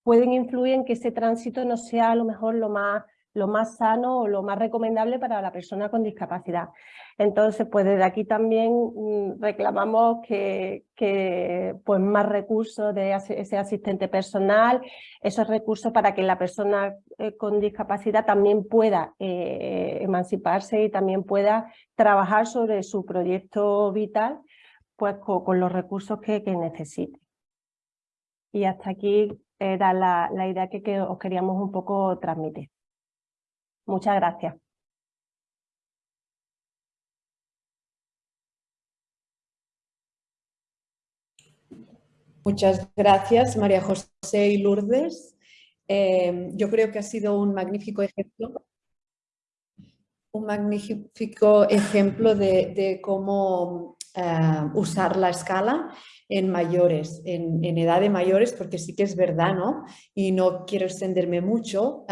pueden influir en que ese tránsito no sea a lo mejor lo más lo más sano o lo más recomendable para la persona con discapacidad. Entonces, pues desde aquí también mm, reclamamos que, pues más recursos de ese asistente personal, esos recursos para que la persona eh, con discapacidad también pueda eh, emanciparse y también pueda trabajar sobre su proyecto vital pues con, los recursos que, necesite. Y hasta aquí era la, la idea que, que os queríamos un poco transmitir. Muchas gracias. Muchas gracias, María José y Lourdes. Eh, yo creo que ha sido un magnífico ejemplo, un magnífico ejemplo de, cómo eh, usar la escala en mayores, en, edad de mayores, porque sí que es verdad, ¿no? Y no quiero extenderme mucho,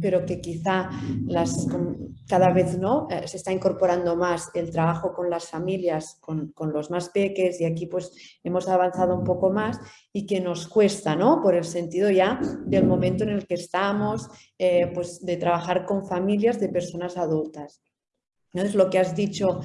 pero que quizá las, cada vez ¿no? Eh, se está incorporando más el trabajo con las familias, con, los más peques, y aquí pues hemos avanzado un poco más, y que nos cuesta, ¿no? Por el sentido ya del momento en el que estamos, eh, pues de trabajar con familias de personas adultas. ¿no? Es lo que has dicho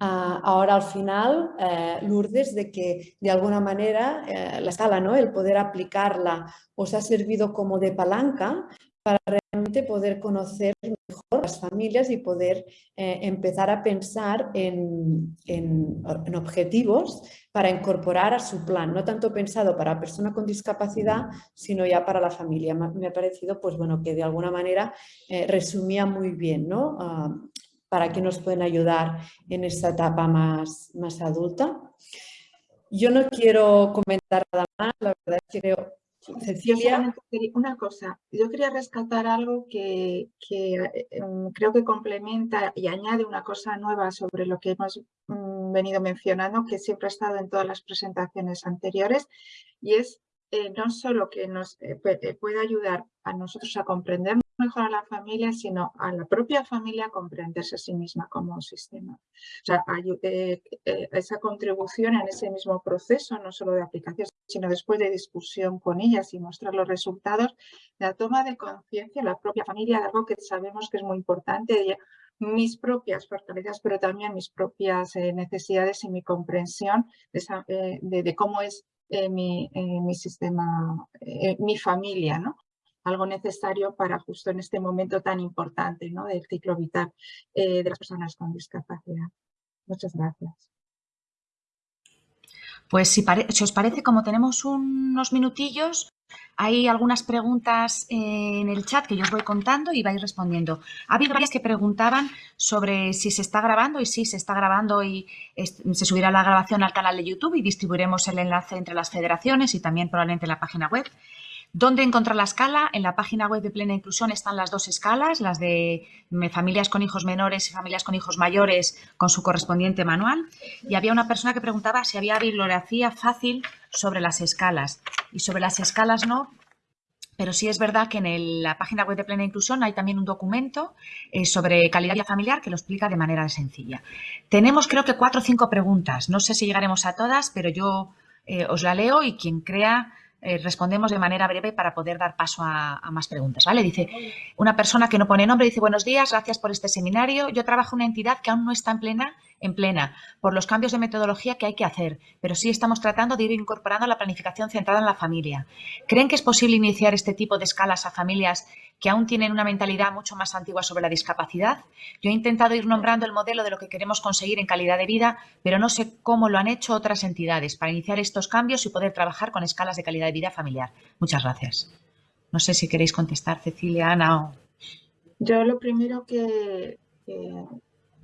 ah, ahora al final, eh, Lourdes, de que de alguna manera eh, la escala, ¿no? el poder aplicarla, os ha servido como de palanca para realmente poder conocer mejor las familias y poder eh, empezar a pensar en, en, objetivos para incorporar a su plan, no tanto pensado para persona con discapacidad, sino ya para la familia. Me ha parecido pues, bueno, que de alguna manera resumía muy bien ¿no? Ah, para que nos pueden ayudar en esta etapa más, más adulta. Yo no quiero comentar nada más, la verdad es que creo... Cecilia. Una cosa, yo quería rescatar algo que, em, creo que complementa y añade una cosa nueva sobre lo que hemos mm, venido mencionando, que siempre ha estado en todas las presentaciones anteriores, y es eh, no solo que nos eh, eh, puede ayudar a nosotros a comprender mejor a la familia, sino a la propia familia comprenderse a sí misma como un sistema. O sea, eh, eh, esa contribución en ese mismo proceso, no solo de aplicación, sino después de discusión con ellas y mostrar los resultados, la toma de conciencia la propia familia de algo que sabemos que es muy importante, mis propias fortalezas, pero también mis propias eh, necesidades y mi comprensión de, cómo es mi, sistema, mi familia, ¿no? Algo necesario para justo en este momento tan importante ¿no? del ciclo vital eh, de las personas con discapacidad. Muchas gracias. Pues si, os parece, como tenemos unos minutillos, hay algunas preguntas en el chat que yo os voy contando y vais respondiendo. Ha habido varias que preguntaban sobre si se está grabando y sí, se está grabando y se subirá la grabación al canal de YouTube y distribuiremos el enlace entre las federaciones y también probablemente en la página web. ¿Dónde encontrar la escala? En la página web de Plena Inclusión están las dos escalas, las de familias con hijos menores y familias con hijos mayores con su correspondiente manual. Y había una persona que preguntaba si había bibliografía fácil sobre las escalas. Y sobre las escalas no, pero sí es verdad que en la página web de Plena Inclusión hay también un documento eh, sobre calidad familiar que lo explica de manera sencilla. Tenemos creo que cuatro o cinco preguntas. No sé si llegaremos a todas, pero yo eh, os la leo y quien crea eh, respondemos de manera breve para poder dar paso a, más preguntas. ¿vale? Dice una persona que no pone nombre, dice buenos días, gracias por este seminario. Yo trabajo en una entidad que aún no está en plena, en plena por los cambios de metodología que hay que hacer, pero sí estamos tratando de ir incorporando la planificación centrada en la familia. ¿Creen que es posible iniciar este tipo de escalas a familias que aún tienen una mentalidad mucho más antigua sobre la discapacidad? Yo he intentado ir nombrando el modelo de lo que queremos conseguir en calidad de vida, pero no sé cómo lo han hecho otras entidades para iniciar estos cambios y poder trabajar con escalas de calidad de vida familiar. Muchas gracias. No sé si queréis contestar, Cecilia, Ana o... Yo lo primero que,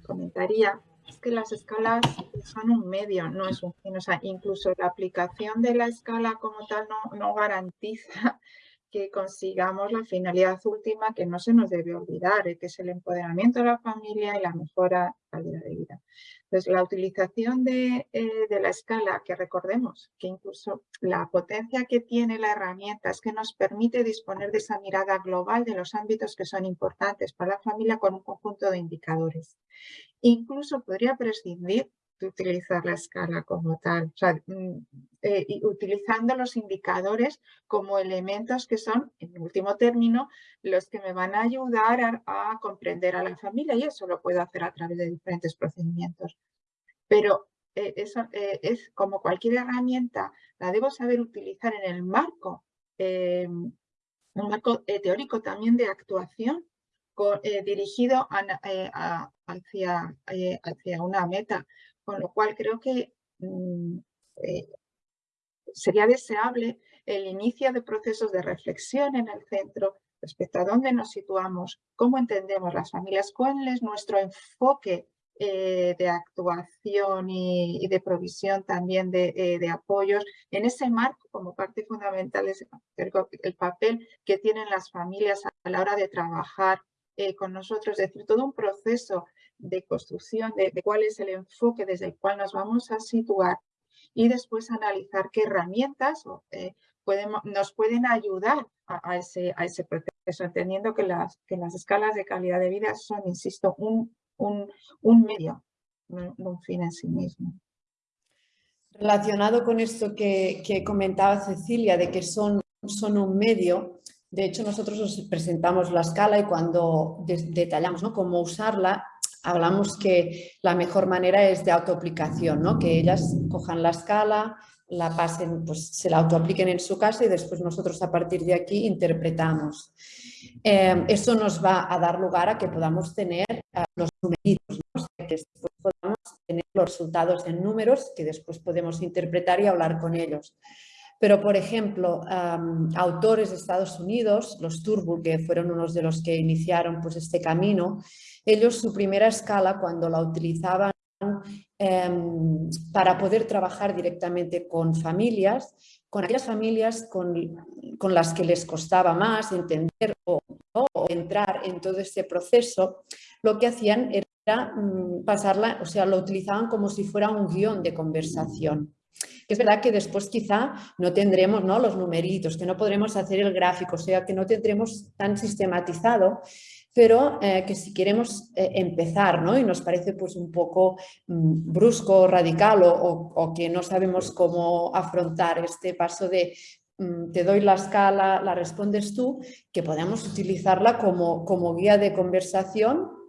comentaría es que las escalas son un medio, no es un fin. O sea, incluso la aplicación de la escala como tal no, no garantiza que consigamos la finalidad última que no se nos debe olvidar, eh, que es el empoderamiento de la familia y la mejora de calidad de vida. Entonces, la utilización de, eh, de, la escala, que recordemos que incluso la potencia que tiene la herramienta es que nos permite disponer de esa mirada global de los ámbitos que son importantes para la familia con un conjunto de indicadores. Incluso podría prescindir utilizar la escala como tal, mm, eh, utilizando los indicadores como elementos que son, en último término, los que me van a ayudar a, comprender a la familia y eso lo puedo hacer a través de diferentes procedimientos. Pero eh, eso eh, es como cualquier herramienta, la debo saber utilizar en el marco, un marco teórico también de actuación dirigido hacia, hacia una meta con lo cual creo que mm, eh, sería deseable el inicio de procesos de reflexión en el centro respecto a dónde nos situamos, cómo entendemos las familias, cuál es nuestro enfoque eh, de actuación y, de provisión también eh, de, apoyos. En ese marco, como parte fundamental, es el papel que tienen las familias a la hora de trabajar con nosotros, es decir, todo un proceso de construcción de, cuál es el enfoque desde el cual nos vamos a situar y después analizar qué herramientas eh, nos pueden ayudar a, ese, proceso, entendiendo que las, escalas de calidad de vida son, insisto, un, medio, no, un fin en sí mismo. Relacionado con esto que, comentaba Cecilia, de que son un medio, de hecho nosotros os presentamos la escala y cuando detallamos ¿no? cómo usarla, hablamos que la mejor manera es de autoaplicación, ¿no? que ellas cojan la escala, la pasen, pues se la autoapliquen en su casa y después nosotros a partir de aquí interpretamos. Eh, eso nos va a dar lugar a que eh, podamos tener los resultados en números que después podemos interpretar y hablar con ellos. Pero, por ejemplo, autores de Estados Unidos, los Turbo, que fueron unos de los que iniciaron pues, este camino, ellos su primera escala cuando la utilizaban em, para poder trabajar directamente con familias, con aquellas familias con, las que les costaba más entender o, entrar en todo este proceso, lo que hacían era mm, pasarla, o sea, lo utilizaban como si fuera un guion de conversación. Es verdad que después quizá no tendremos ¿no? los numeritos, que no podremos hacer el gráfico, o sea que no tendremos tan sistematizado, pero eh, que si queremos eh, empezar ¿no? y nos parece pues un poco mm, brusco, radical o, que no sabemos cómo afrontar este paso de mm, te doy la escala, la respondes tú, que podamos utilizarla como, como guía de conversación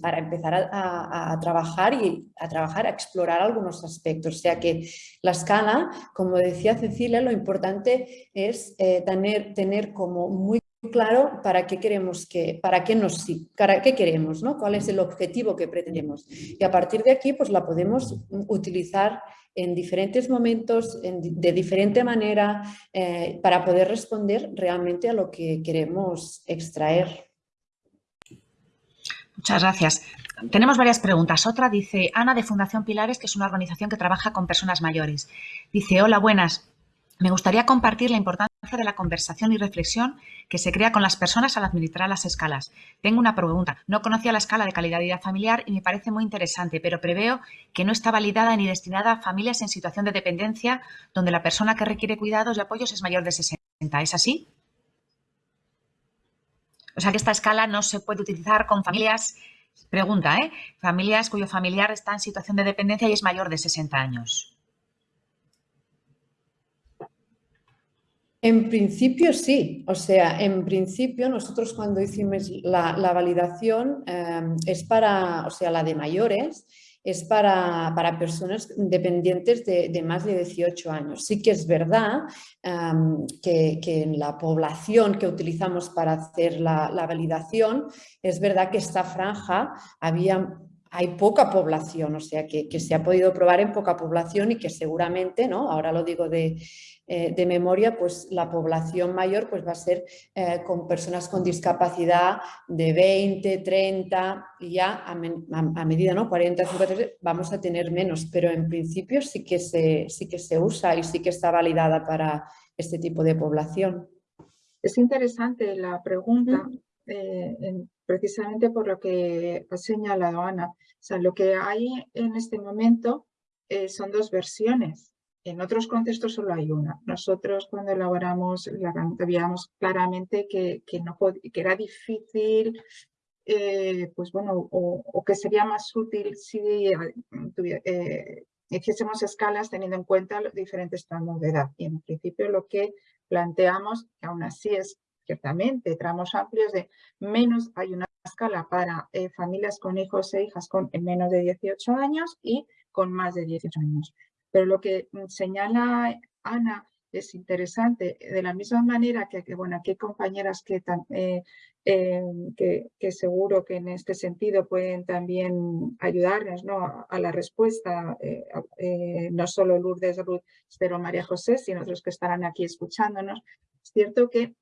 para empezar a, trabajar y a trabajar, a explorar algunos aspectos. O sea que la escala, como decía Cecilia, lo importante es eh, tener, tener como muy claro para qué queremos que, para qué nos para qué queremos, ¿no? cuál es el objetivo que pretendemos. Y a partir de aquí pues la podemos utilizar en diferentes momentos, de diferente manera, eh, para poder responder realmente a lo que queremos extraer. Muchas gracias. Tenemos varias preguntas. Otra dice, Ana de Fundación Pilares, que es una organización que trabaja con personas mayores. Dice, hola, buenas. Me gustaría compartir la importancia de la conversación y reflexión que se crea con las personas al administrar las escalas. Tengo una pregunta. No conocía la escala de calidad de vida familiar y me parece muy interesante, pero preveo que no está validada ni destinada a familias en situación de dependencia donde la persona que requiere cuidados y apoyos es mayor de 60. ¿Es así? O sea que esta escala no se puede utilizar con familias, pregunta, ¿eh? Familias cuyo familiar está en situación de dependencia y es mayor de 60 años. En principio sí, o sea, en principio nosotros cuando hicimos la, validación em, es para, o sea, la de mayores, es para, personas dependientes de, más de 18 años. Sí que es verdad em, que, en la población que utilizamos para hacer la, validación, es verdad que esta franja había hay poca población, o sea que, que, se ha podido probar en poca población y que seguramente, ¿no? ahora lo digo de, eh, de memoria, pues la población mayor pues va a ser eh, con personas con discapacidad de 20, 30 y ya a, medida, ¿no? 40, 50, vamos a tener menos, pero en principio sí que, se, sí que se usa y sí que está validada para este tipo de población. Es interesante la pregunta, eh, precisamente por lo que ha señalado Ana. O sea, lo que hay en este momento son dos versiones en otros contextos solo hay una. Nosotros cuando elaboramos la veíamos claramente que, que, era difícil, eh, pues bueno, o, que sería más útil si eh, hiciésemos escalas teniendo en cuenta los diferentes tramos de edad. Y en principio lo que planteamos, que aún así es ciertamente tramos amplios de menos, hay una escala para eh, familias con hijos e hijas con menos de 18 años y con más de 18 años. Pero lo que señala Ana es interesante, de la misma manera que, bueno, aquí hay compañeras que, eh, em, que, que, seguro que en este sentido pueden también ayudarnos ¿no? a, la respuesta, eh, eh, no solo Lourdes, Ruth, pero María José, sino otros que estarán aquí escuchándonos. Es cierto que,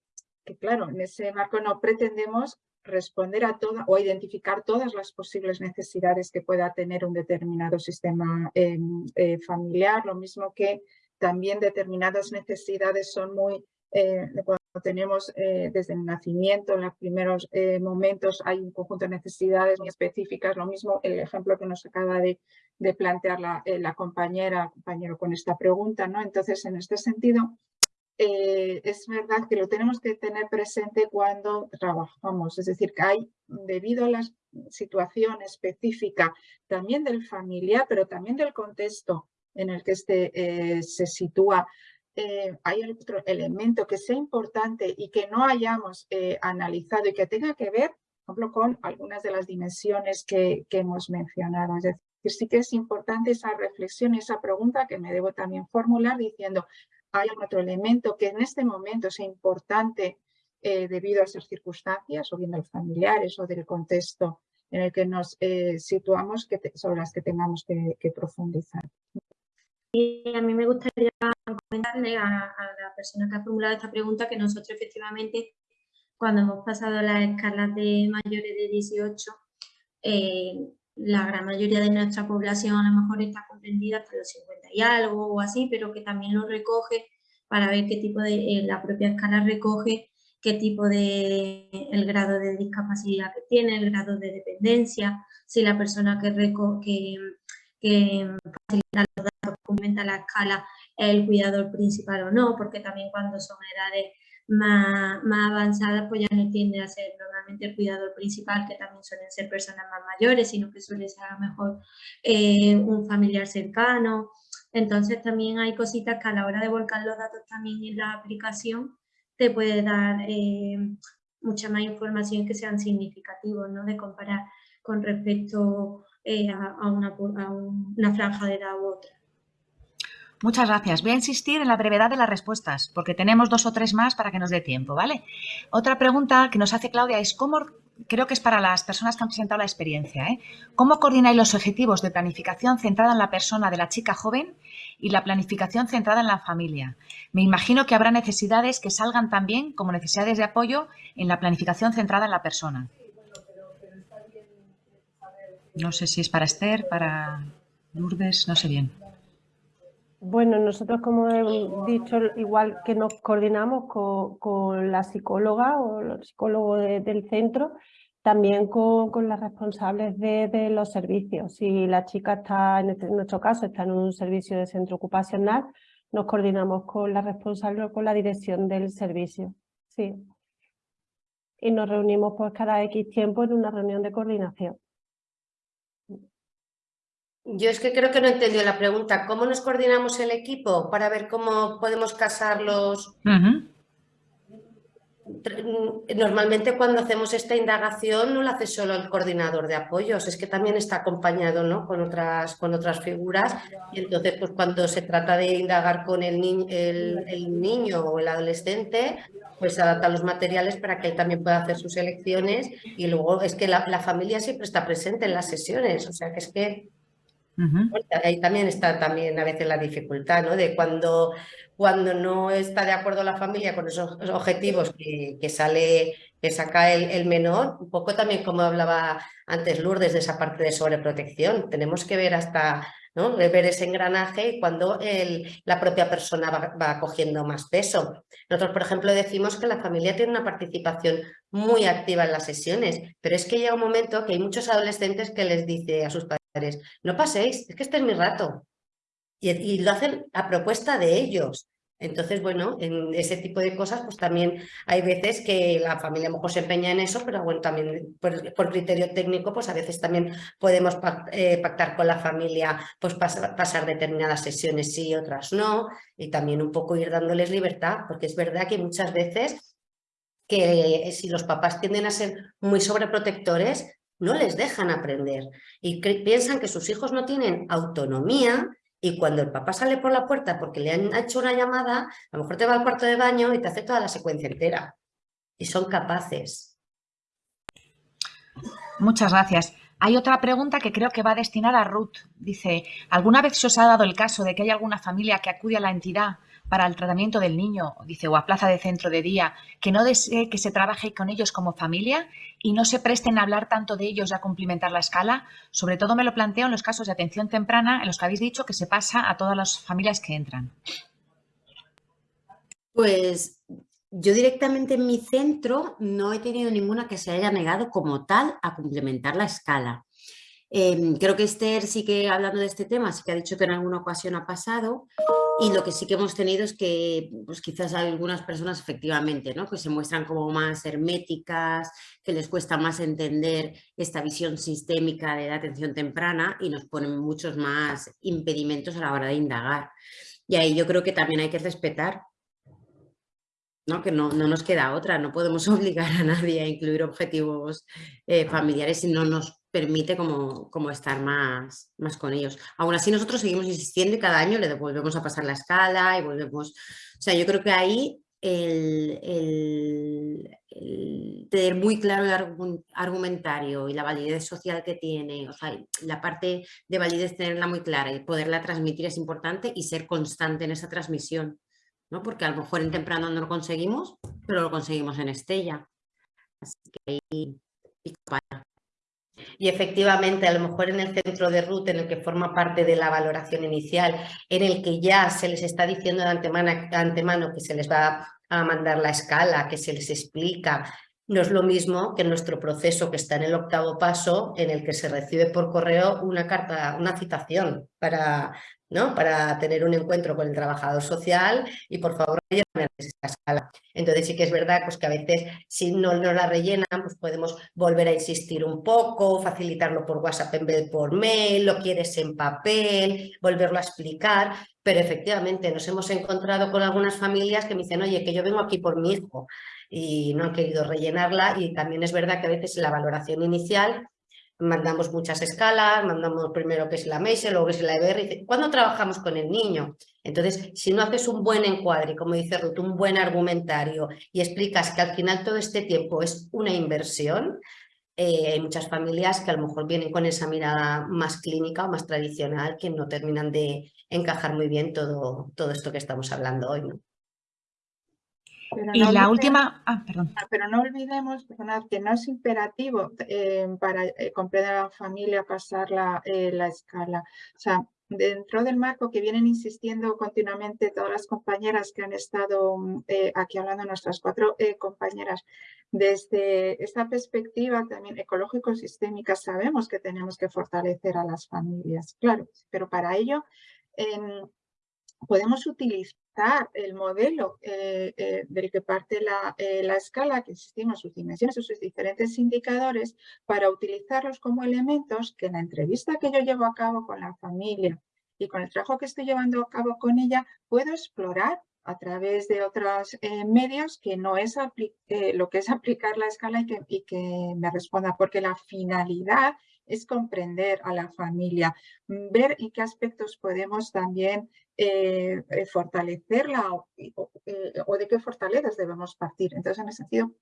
que, claro, en ese marco no pretendemos responder a toda o identificar todas las posibles necesidades que pueda tener un determinado sistema em, eh, familiar, lo mismo que también determinadas necesidades son muy, eh, cuando tenemos eh, desde el nacimiento, en los primeros momentos hay un conjunto de necesidades muy específicas, lo mismo el ejemplo que nos acaba de, de plantear la, la compañera, compañero con esta pregunta, ¿no? Entonces, en este sentido, eh, es verdad que lo tenemos que tener presente cuando trabajamos, es decir, que hay, debido a la situación específica también del familiar, pero también del contexto en el que este eh, se sitúa, eh, hay otro elemento que sea importante y que no hayamos analizado y que tenga que ver, por ejemplo, con algunas de las dimensiones que, que hemos mencionado. Es decir, sí que es importante esa reflexión, esa pregunta que me debo también formular diciendo, hay otro elemento que en este momento sea importante eh, debido a esas circunstancias, o bien de los familiares o del contexto en el que nos eh, situamos, sobre las que tengamos que, profundizar. Y a mí me gustaría comentarle a, la persona que ha formulado esta pregunta que nosotros efectivamente cuando hemos pasado las escalas de mayores de 18 la gran mayoría de nuestra población a lo mejor está comprendida hasta los 50 y algo o así, pero que también lo recoge para ver qué tipo de, eh, la propia escala recoge qué tipo de, el grado de discapacidad que tiene, el grado de dependencia, si la persona que, que, que facilita los datos, comenta la escala, es el cuidador principal o no, porque también cuando son edades más, más avanzadas, pues ya no tiende a ser normalmente el cuidador principal, que también suelen ser personas más mayores, sino que suele ser a lo mejor eh, un familiar cercano. Entonces también hay cositas que a la hora de volcar los datos también en la aplicación te puede dar eh, mucha más información que sean significativos, ¿no? De comparar con respecto eh, a, una, a una franja de edad u otra. Muchas gracias. Voy a insistir en la brevedad de las respuestas, porque tenemos dos o tres más para que nos dé tiempo, ¿vale? Otra pregunta que nos hace Claudia es cómo, creo que es para las personas que han presentado la experiencia, ¿eh? ¿Cómo coordináis los objetivos de planificación centrada en la persona de la chica joven y la planificación centrada en la familia? Me imagino que habrá necesidades que salgan también como necesidades de apoyo en la planificación centrada en la persona. No sé si es para Esther, para Lourdes, no sé bien. Bueno, nosotros como he dicho, igual que nos coordinamos con, la psicóloga o el psicólogo del centro, también con, las responsables de, los servicios. Si la chica está, en, este, nuestro caso, está en un servicio de centro ocupacional, nos coordinamos con la responsable o con la dirección del servicio. Sí. Y nos reunimos pues cada X tiempo en una reunión de coordinación Yo es que creo que no entendido la pregunta. ¿Cómo nos coordinamos el equipo para ver cómo podemos casar los... Normalmente cuando hacemos esta indagación no lo hace solo el coordinador de apoyos, es que también está acompañado ¿no? con, otras, con otras figuras y entonces pues cuando se trata de indagar con el, el, niño o el adolescente, pues adapta los materiales para que él también pueda hacer sus elecciones y luego es que la, la familia siempre está presente en las sesiones, o sea que es que Ahí también está también a veces la dificultad, ¿no? De cuando, cuando no está de acuerdo la familia con esos objetivos que, que sale, que saca el, el, menor, un poco también como hablaba antes Lourdes de esa parte de sobreprotección. Tenemos que ver hasta, ¿no? Ver ese engranaje y cuando el, la propia persona va, va cogiendo más peso. Nosotros, por ejemplo, decimos que la familia tiene una participación muy activa en las sesiones, pero es que llega un momento que hay muchos adolescentes que les dice a sus padres no paséis, es que este es mi rato. Y, lo hacen a propuesta de ellos. Entonces, bueno, en ese tipo de cosas, pues también hay veces que la familia a lo mejor se empeña en eso, pero bueno, también por, criterio técnico, pues a veces también podemos eh, pactar con la familia, pues pasar, pasar determinadas sesiones sí, otras no, y también un poco ir dándoles libertad, porque es verdad que muchas veces que si los papás tienden a ser muy sobreprotectores, no les dejan aprender y piensan que sus hijos no tienen autonomía y cuando el papá sale por la puerta porque le han hecho una llamada, a lo mejor te va al cuarto de baño y te hace toda la secuencia entera. Y son capaces. Muchas gracias. Hay otra pregunta que creo que va destinada a Ruth. Dice, ¿alguna vez se os ha dado el caso de que hay alguna familia que acude a la entidad para el tratamiento del niño, dice, o a plaza de centro de día, que no desee que se trabaje con ellos como familia y no se presten a hablar tanto de ellos y a cumplimentar la escala? Sobre todo me lo planteo en los casos de atención temprana en los que habéis dicho que se pasa a todas las familias que entran. Pues yo directamente en mi centro no he tenido ninguna que se haya negado como tal a complementar la escala. Em, creo que Esther sí que hablando de este tema, sí que ha dicho que en alguna ocasión ha pasado y lo que sí que hemos tenido es que pues quizás algunas personas efectivamente ¿no? que se muestran como más herméticas, que les cuesta más entender esta visión sistémica de la atención temprana y nos ponen muchos más impedimentos a la hora de indagar. Y ahí yo creo que también hay que respetar ¿no? que no, no, nos queda otra, no podemos obligar a nadie a incluir objetivos eh, familiares si no nos permite como, como estar más, más con ellos. Aún así nosotros seguimos insistiendo y cada año le volvemos a pasar la escala y volvemos... O sea, yo creo que ahí el, el, tener muy claro el argumentario y la validez social que tiene, o sea, la parte de validez tenerla muy clara y poderla transmitir es importante y ser constante en esa transmisión, ¿no? Porque a lo mejor en temprano no lo conseguimos, pero lo conseguimos en Estella. Así que ahí, y efectivamente, a lo mejor en el centro de RUT, en el que forma parte de la valoración inicial, en el que ya se les está diciendo de antemano, antemano que se les va a mandar la escala, que se les explica, no es lo mismo que nuestro proceso que está en el octavo paso, en el que se recibe por correo una carta, una citación para, ¿no? para tener un encuentro con el trabajador social y por favor rellenarme esta escala. Entonces sí que es verdad pues, que a veces si no, no la rellenan pues podemos volver a insistir un poco, facilitarlo por WhatsApp en vez de por mail, lo quieres en papel, volverlo a explicar, pero efectivamente nos hemos encontrado con algunas familias que me dicen, oye, que yo vengo aquí por mi hijo y no han querido rellenarla y también es verdad que a veces la valoración inicial mandamos muchas escalas, mandamos primero que es la MESE, luego que es la EBR. ¿Cuándo trabajamos con el niño? Entonces, si no haces un buen encuadre, como dice Ruth, un buen argumentario y explicas que al final todo este tiempo es una inversión, eh, hay muchas familias que a lo mejor vienen con esa mirada más clínica o más tradicional que no terminan de encajar muy bien todo, todo esto que estamos hablando hoy. ¿no? Y la última... Ah, perdón. Ah, pero no olvidemos que no es imperativo eh, para eh, comprender a la familia pasar la, eh, la escala. O sea, dentro del marco que vienen insistiendo continuamente todas las compañeras que han estado aquí hablando, nuestras cuatro compañeras, desde esta perspectiva también ecológico-sistémica sabemos que tenemos que fortalecer a las familias, claro, pero para ello podemos utilizar el modelo eh, eh, del que parte la, eh, la, escala, que existimos sus dimensiones, sus diferentes indicadores, para utilizarlos como elementos que en la entrevista que yo llevo a cabo con la familia y con el trabajo que estoy llevando a cabo con ella, puedo explorar a través de otros medios que no es lo que es aplicar la escala y que, y que me responda, porque la finalidad es comprender a la familia, ver en qué aspectos podemos también eh, eh, fortalecerla eh, o, de qué fortalezas debemos partir. Entonces, en ese sentido,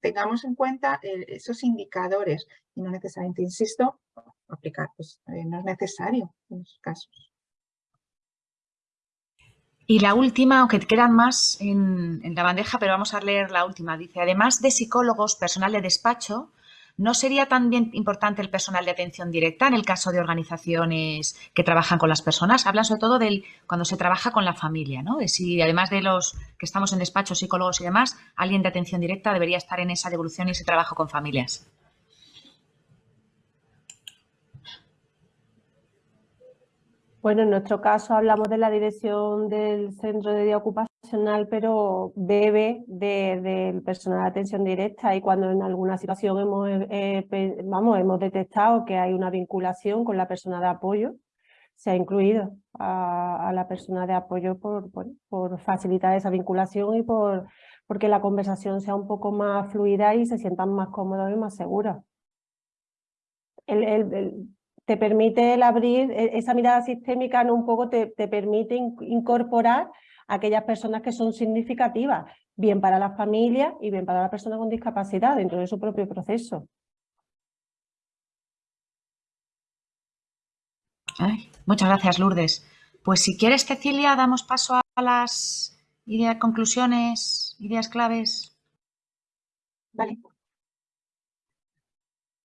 tengamos en cuenta esos indicadores y no necesariamente, insisto, aplicar, pues no es necesario en esos casos. Y la última, aunque quedan más en, la bandeja, pero vamos a leer la última. Dice, además de psicólogos, personal de despacho, ¿No sería también importante el personal de atención directa en el caso de organizaciones que trabajan con las personas? Hablan sobre todo del cuando se trabaja con la familia, ¿no? De si además de los que estamos en despachos, psicólogos y demás, alguien de atención directa debería estar en esa devolución y ese trabajo con familias. Bueno, en nuestro caso hablamos de la dirección del centro de día ocupacional, pero bebe del personal de atención directa y cuando en alguna situación hemos, eh, eh, vamos, hemos detectado que hay una vinculación con la persona de apoyo, se ha incluido a, la persona de apoyo por, por, facilitar esa vinculación y por porque la conversación sea un poco más fluida y se sientan más cómodos y más seguros. el, te permite el abrir, e, esa mirada sistémica ¿no? un poco te, permite incorporar a aquellas personas que son significativas, bien para la familia y bien para la persona con discapacidad dentro de su propio proceso. muchas gracias, Lourdes. Pues si quieres, Cecilia, damos paso a las ideas, conclusiones, ideas claves. Vale.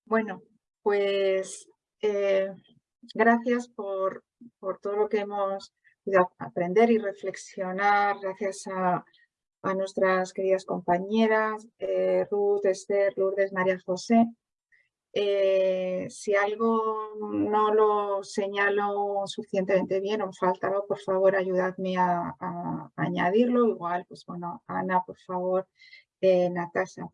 Bueno, pues eh, gracias por, todo lo que hemos podido aprender y reflexionar, gracias a, nuestras queridas compañeras, eh, Ruth, Esther, Lourdes, María José. Eh, si algo no lo señalo suficientemente bien o falta por favor ayudadme a, añadirlo. Igual, pues bueno, Ana, por favor, Natasha.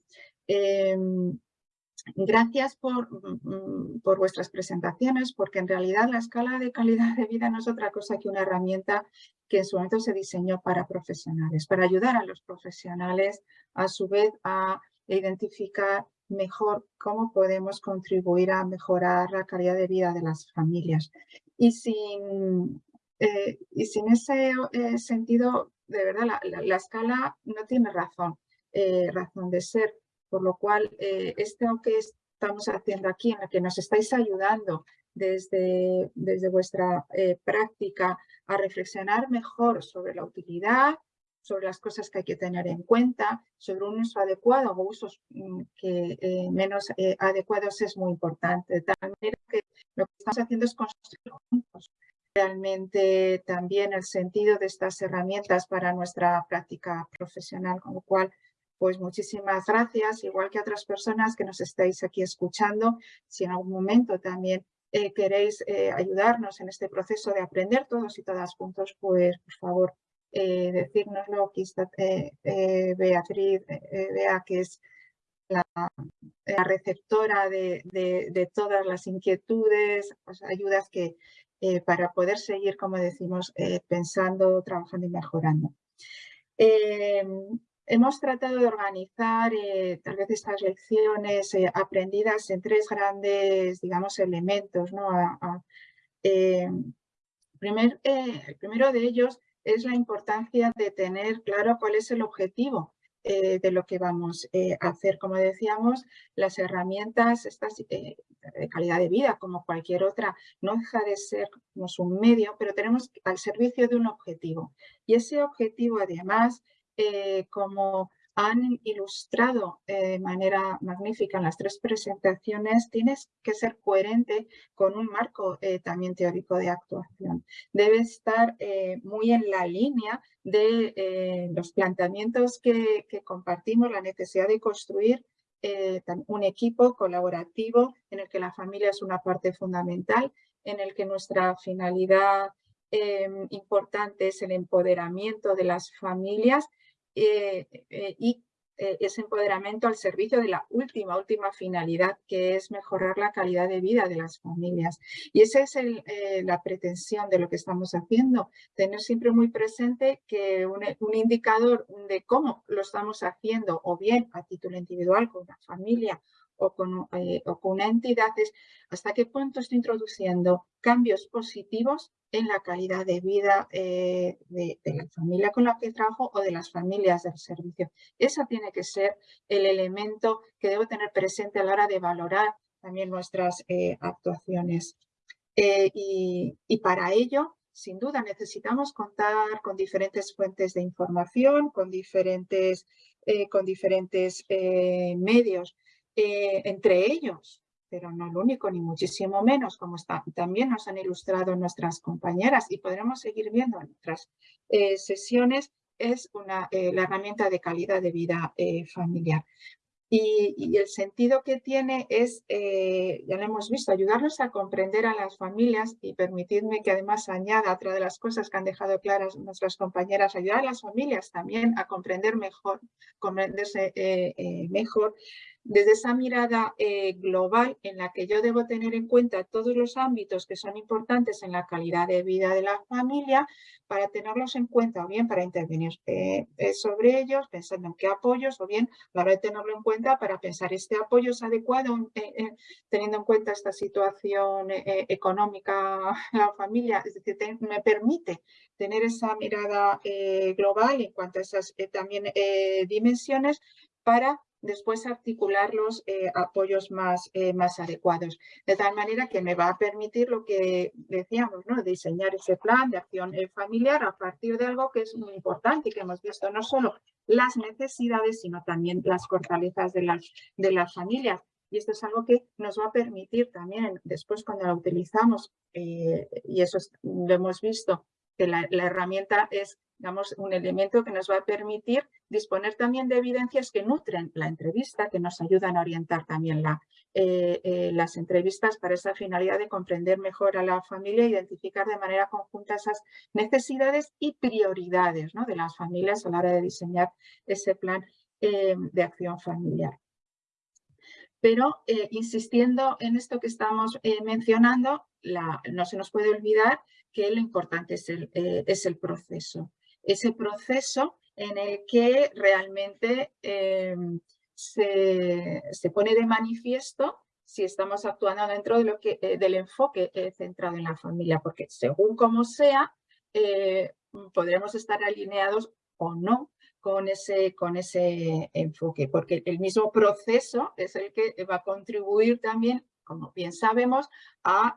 Gracias mm, mm, por, vuestras presentaciones, porque en realidad la escala de calidad de vida no es otra cosa que una herramienta que en su momento se diseñó para profesionales, para ayudar a los profesionales a su vez a identificar mejor cómo podemos contribuir a mejorar la calidad de vida de las familias. Y sin, eh, y sin ese eh, sentido, de verdad, la, escala no tiene razón, eh, razón de ser por lo cual, eh, esto que estamos haciendo aquí, en el que nos estáis ayudando desde, desde vuestra eh, práctica a reflexionar mejor sobre la utilidad, sobre las cosas que hay que tener en cuenta, sobre un uso adecuado o usos mm, que, eh, menos adecuados es muy importante. De tal manera que lo que estamos haciendo es construir juntos realmente también el sentido de estas herramientas para nuestra práctica profesional, con lo cual pues muchísimas gracias, igual que otras personas que nos estáis aquí escuchando. Si en algún momento también eh, queréis eh, ayudarnos en este proceso de aprender todos y todas juntos, pues por favor eh, decírnoslo. Aquí está Beatriz, vea que es la, receptora de, todas las inquietudes, pues, ayudas que para poder seguir, como decimos, pensando, trabajando y mejorando. Hemos tratado de organizar eh, tal vez estas lecciones eh, aprendidas en tres grandes, digamos, elementos. ¿no? Eh, primer, el primero de ellos es la importancia de tener claro cuál es el objetivo de lo que vamos a hacer. Como decíamos, las herramientas estas, de calidad de vida, como cualquier otra, no deja de ser un medio, pero tenemos al servicio de un objetivo. Y ese objetivo, además, eh, como han ilustrado de manera magnífica en las tres presentaciones, tienes que ser coherente con un marco eh, también teórico de actuación. Debe estar eh, muy en la línea de los planteamientos que, que, compartimos, la necesidad de construir un equipo colaborativo en el que la familia es una parte fundamental, en el que nuestra finalidad em, importante es el empoderamiento de las familias y eh, ese empoderamiento al servicio de la última, última finalidad, que es mejorar la calidad de vida de las familias. Y esa es eh, la pretensión de lo que estamos haciendo, tener siempre muy presente que un, indicador de cómo lo estamos haciendo, o bien a título individual con una familia o con, eh, o con una entidad, es hasta qué punto estoy introduciendo cambios positivos en la calidad de vida eh, de, la familia con la que trabajo o de las familias del servicio. Eso tiene que ser el elemento que debo tener presente a la hora de valorar también nuestras eh, actuaciones. Y, para ello, sin duda, necesitamos contar con diferentes fuentes de información, con diferentes, con diferentes medios. Entre ellos, pero no el único, ni muchísimo menos, como está, también nos han ilustrado nuestras compañeras y podremos seguir viendo en otras eh, sesiones, es una, eh, la herramienta de calidad de vida eh, familiar. Y, el sentido que tiene es, ya lo hemos visto, ayudarnos a comprender a las familias y permitidme que además añada otra de las cosas que han dejado claras nuestras compañeras, ayudar a las familias también a comprender mejor, comprenderse mejor desde esa mirada eh, global en la que yo debo tener en cuenta todos los ámbitos que son importantes en la calidad de vida de la familia para tenerlos en cuenta o bien para intervenir eh, eh, sobre ellos pensando en qué apoyos o bien a la hora de tenerlo en cuenta para pensar este apoyo es adecuado teniendo en cuenta esta situación económica de la familia, es decir, me permite tener esa mirada global en cuanto a esas también dimensiones para después articular los eh, apoyos más, eh, más adecuados. De tal manera que me va a permitir lo que decíamos, ¿no? diseñar ese plan de acción eh, familiar a partir de algo que es muy importante y que hemos visto no solo las necesidades, sino también las fortalezas de las, de las familias. Y esto es algo que nos va a permitir también después cuando la utilizamos, y eso lo hemos visto, que la, la herramienta es digamos, un elemento que nos va a permitir disponer también de evidencias que nutren la entrevista, que nos ayudan a orientar también eh, eh, las entrevistas para esa finalidad de comprender mejor a la familia, identificar de manera conjunta esas necesidades y prioridades ¿no? de las familias a la hora de diseñar ese plan eh, de acción familiar. Pero insistiendo en esto que estamos mencionando, no se nos puede olvidar que lo importante es el proceso ese proceso en el que realmente em, se, pone de manifiesto si estamos actuando dentro de lo que, eh, del enfoque eh, centrado en la familia, porque según como sea, eh, podremos estar alineados o no con ese, con ese enfoque, porque el mismo proceso es el que va a contribuir también, como bien sabemos, a,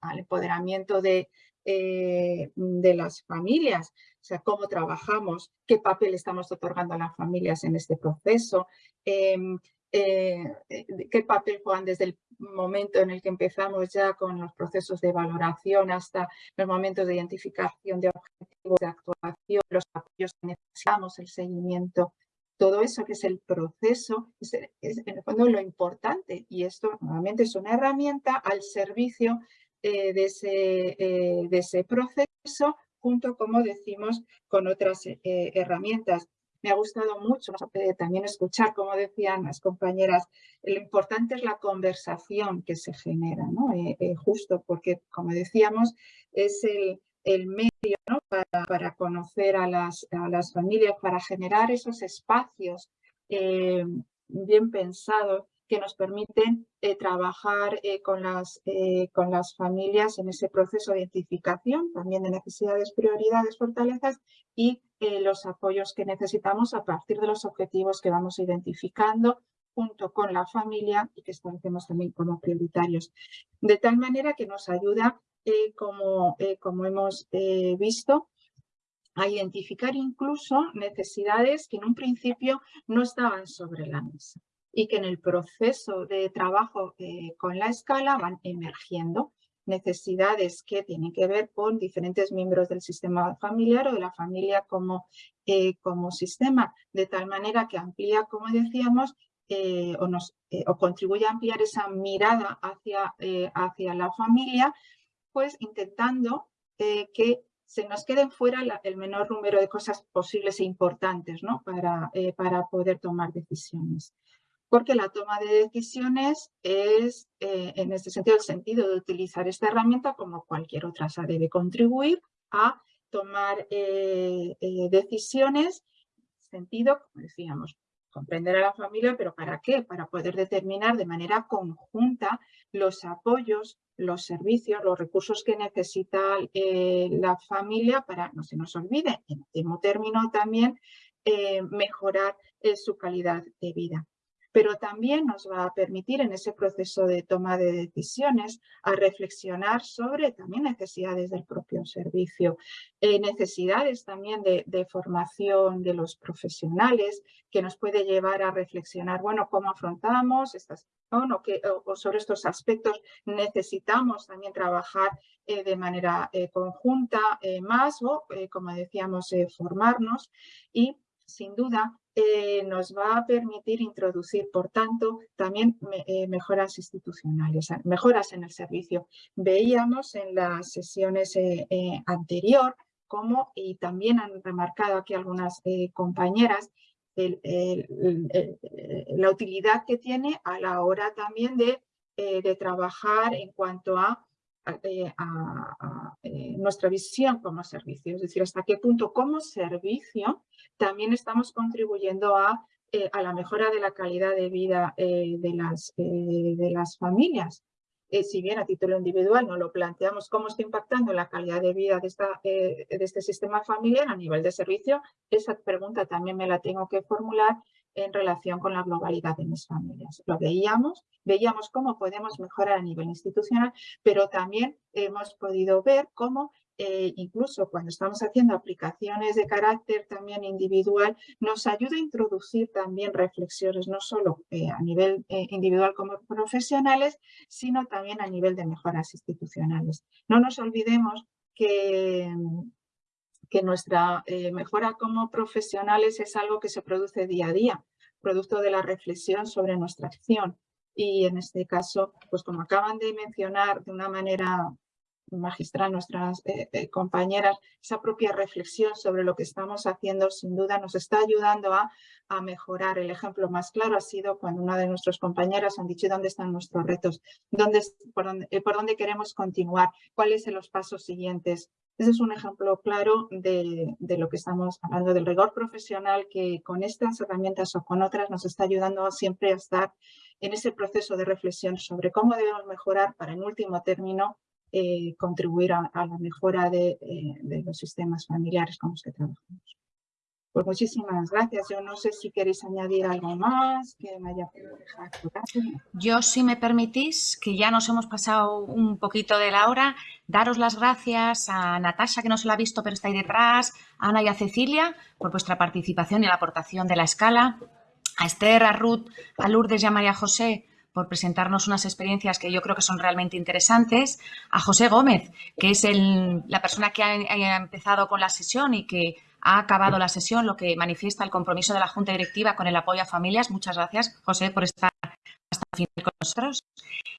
al empoderamiento de, de las familias, o sea, cómo trabajamos, qué papel estamos otorgando a las familias en este proceso, em, eh, qué papel juegan desde el momento en el que empezamos ya con los procesos de valoración hasta los momentos de identificación de objetivos de actuación, los apoyos que necesitamos, el seguimiento, todo eso que es el proceso, es, en el fondo lo importante. Y esto nuevamente es una herramienta al servicio eh, de, ese, eh, de ese proceso junto, como decimos, con otras eh, herramientas. Me ha gustado mucho también escuchar, como decían las compañeras, lo importante es la conversación que se genera, ¿no? Justo porque, como decíamos, es el, el medio para, conocer a las, a las, familias, para generar esos espacios bien pensados que nos permiten eh, trabajar eh, con, las, eh, con las familias en ese proceso de identificación, también de necesidades, prioridades, fortalezas y los apoyos que necesitamos a partir de los objetivos que vamos identificando junto con la familia y que establecemos también como prioritarios. De tal manera que nos ayuda, como, como hemos visto, a identificar incluso necesidades que en un principio no estaban sobre la mesa y que en el proceso de trabajo eh, con la escala van emergiendo necesidades que tienen que ver con diferentes miembros del sistema familiar o de la familia como, eh, como sistema, de tal manera que amplía, como decíamos, eh, o, nos, o contribuye a ampliar esa mirada hacia, hacia la familia, pues intentando que se nos queden fuera el menor número de cosas posibles e importantes ¿no? para, para poder tomar decisiones. Porque la toma de decisiones es, eh, en este sentido, el sentido de utilizar esta herramienta como cualquier otra. O debe contribuir a tomar eh, decisiones, sentido, como decíamos, comprender a la familia, pero ¿para qué? Para poder determinar de manera conjunta los apoyos, los servicios, los recursos que necesita eh, la familia para, no se nos olvide, en último término también, eh, mejorar eh, su calidad de vida pero también nos va a permitir en ese proceso de toma de decisiones a reflexionar sobre también necesidades del propio servicio, eh, necesidades también de, formación de los profesionales que nos puede llevar a reflexionar, bueno, cómo afrontamos estas, o, sobre estos aspectos necesitamos también trabajar eh, de manera eh, conjunta más o, como decíamos, formarnos y sin duda eh, nos va a permitir introducir, por tanto, también eh, mejoras institucionales, mejoras en el servicio. Veíamos en las sesiones eh, anterior cómo, y también han remarcado aquí algunas compañeras, la utilidad que tiene a la hora también de trabajar en cuanto a eh, a, eh, nuestra visión como servicio, es decir, hasta qué punto como servicio también estamos contribuyendo a, eh, a la mejora de la calidad de vida de, las, de las familias. si bien a título individual no lo planteamos cómo está impactando la calidad de vida de, esta, de este sistema familiar a nivel de servicio, esa pregunta también me la tengo que formular en relación con la globalidad de mis familias. Lo veíamos, veíamos cómo podemos mejorar a nivel institucional, pero también hemos podido ver cómo eh, incluso cuando estamos haciendo aplicaciones de carácter también individual, nos ayuda a introducir también reflexiones, no solo eh, a nivel eh, individual como profesionales, sino también a nivel de mejoras institucionales. No nos olvidemos que, que nuestra eh, mejora como profesionales es algo que se produce día a día, producto de la reflexión sobre nuestra acción. Y en este caso, pues como acaban de mencionar de una manera magistral nuestras eh, eh, compañeras, esa propia reflexión sobre lo que estamos haciendo sin duda nos está ayudando a, a, mejorar. El ejemplo más claro ha sido cuando una de nuestras compañeras han dicho dónde están nuestros retos, dónde, por dónde queremos continuar, cuáles son los pasos siguientes. Ese es un ejemplo claro de, lo que estamos hablando, del rigor profesional que con estas herramientas o con otras nos está ayudando siempre a estar en ese proceso de reflexión sobre cómo debemos mejorar para en último término eh, contribuir a, la mejora de, eh, de los sistemas familiares con los que trabajamos. Pues muchísimas gracias. Yo no sé si queréis añadir algo más me. Yo, si me permitís, que ya nos hemos pasado un poquito de la hora, daros las gracias a Natasha, que no se la ha visto, pero está ahí detrás, a Ana y a Cecilia, por vuestra participación y la aportación de la escala, a Esther, a Ruth, a Lourdes y a María José, por presentarnos unas experiencias que yo creo que son realmente interesantes, a José Gómez, que es la persona que ha empezado con la sesión y que ha acabado la sesión, lo que manifiesta el compromiso de la Junta Directiva con el apoyo a familias. Muchas gracias, José, por estar hasta el final con nosotros.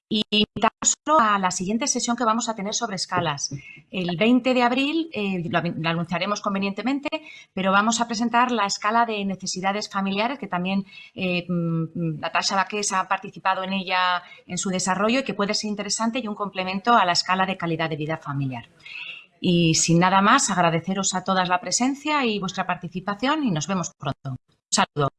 Y invitamos a la siguiente sesión que vamos a tener sobre escalas. El 20 de abril, eh, lo, anunciaremos convenientemente, pero vamos a presentar la escala de necesidades familiares, que también eh, mm, Natasha Baqués ha participado en ella en su desarrollo y que puede ser interesante y un complemento a la escala de calidad de vida familiar. Y sin nada más, agradeceros a todas la presencia y vuestra participación y nos vemos pronto. Un saludo.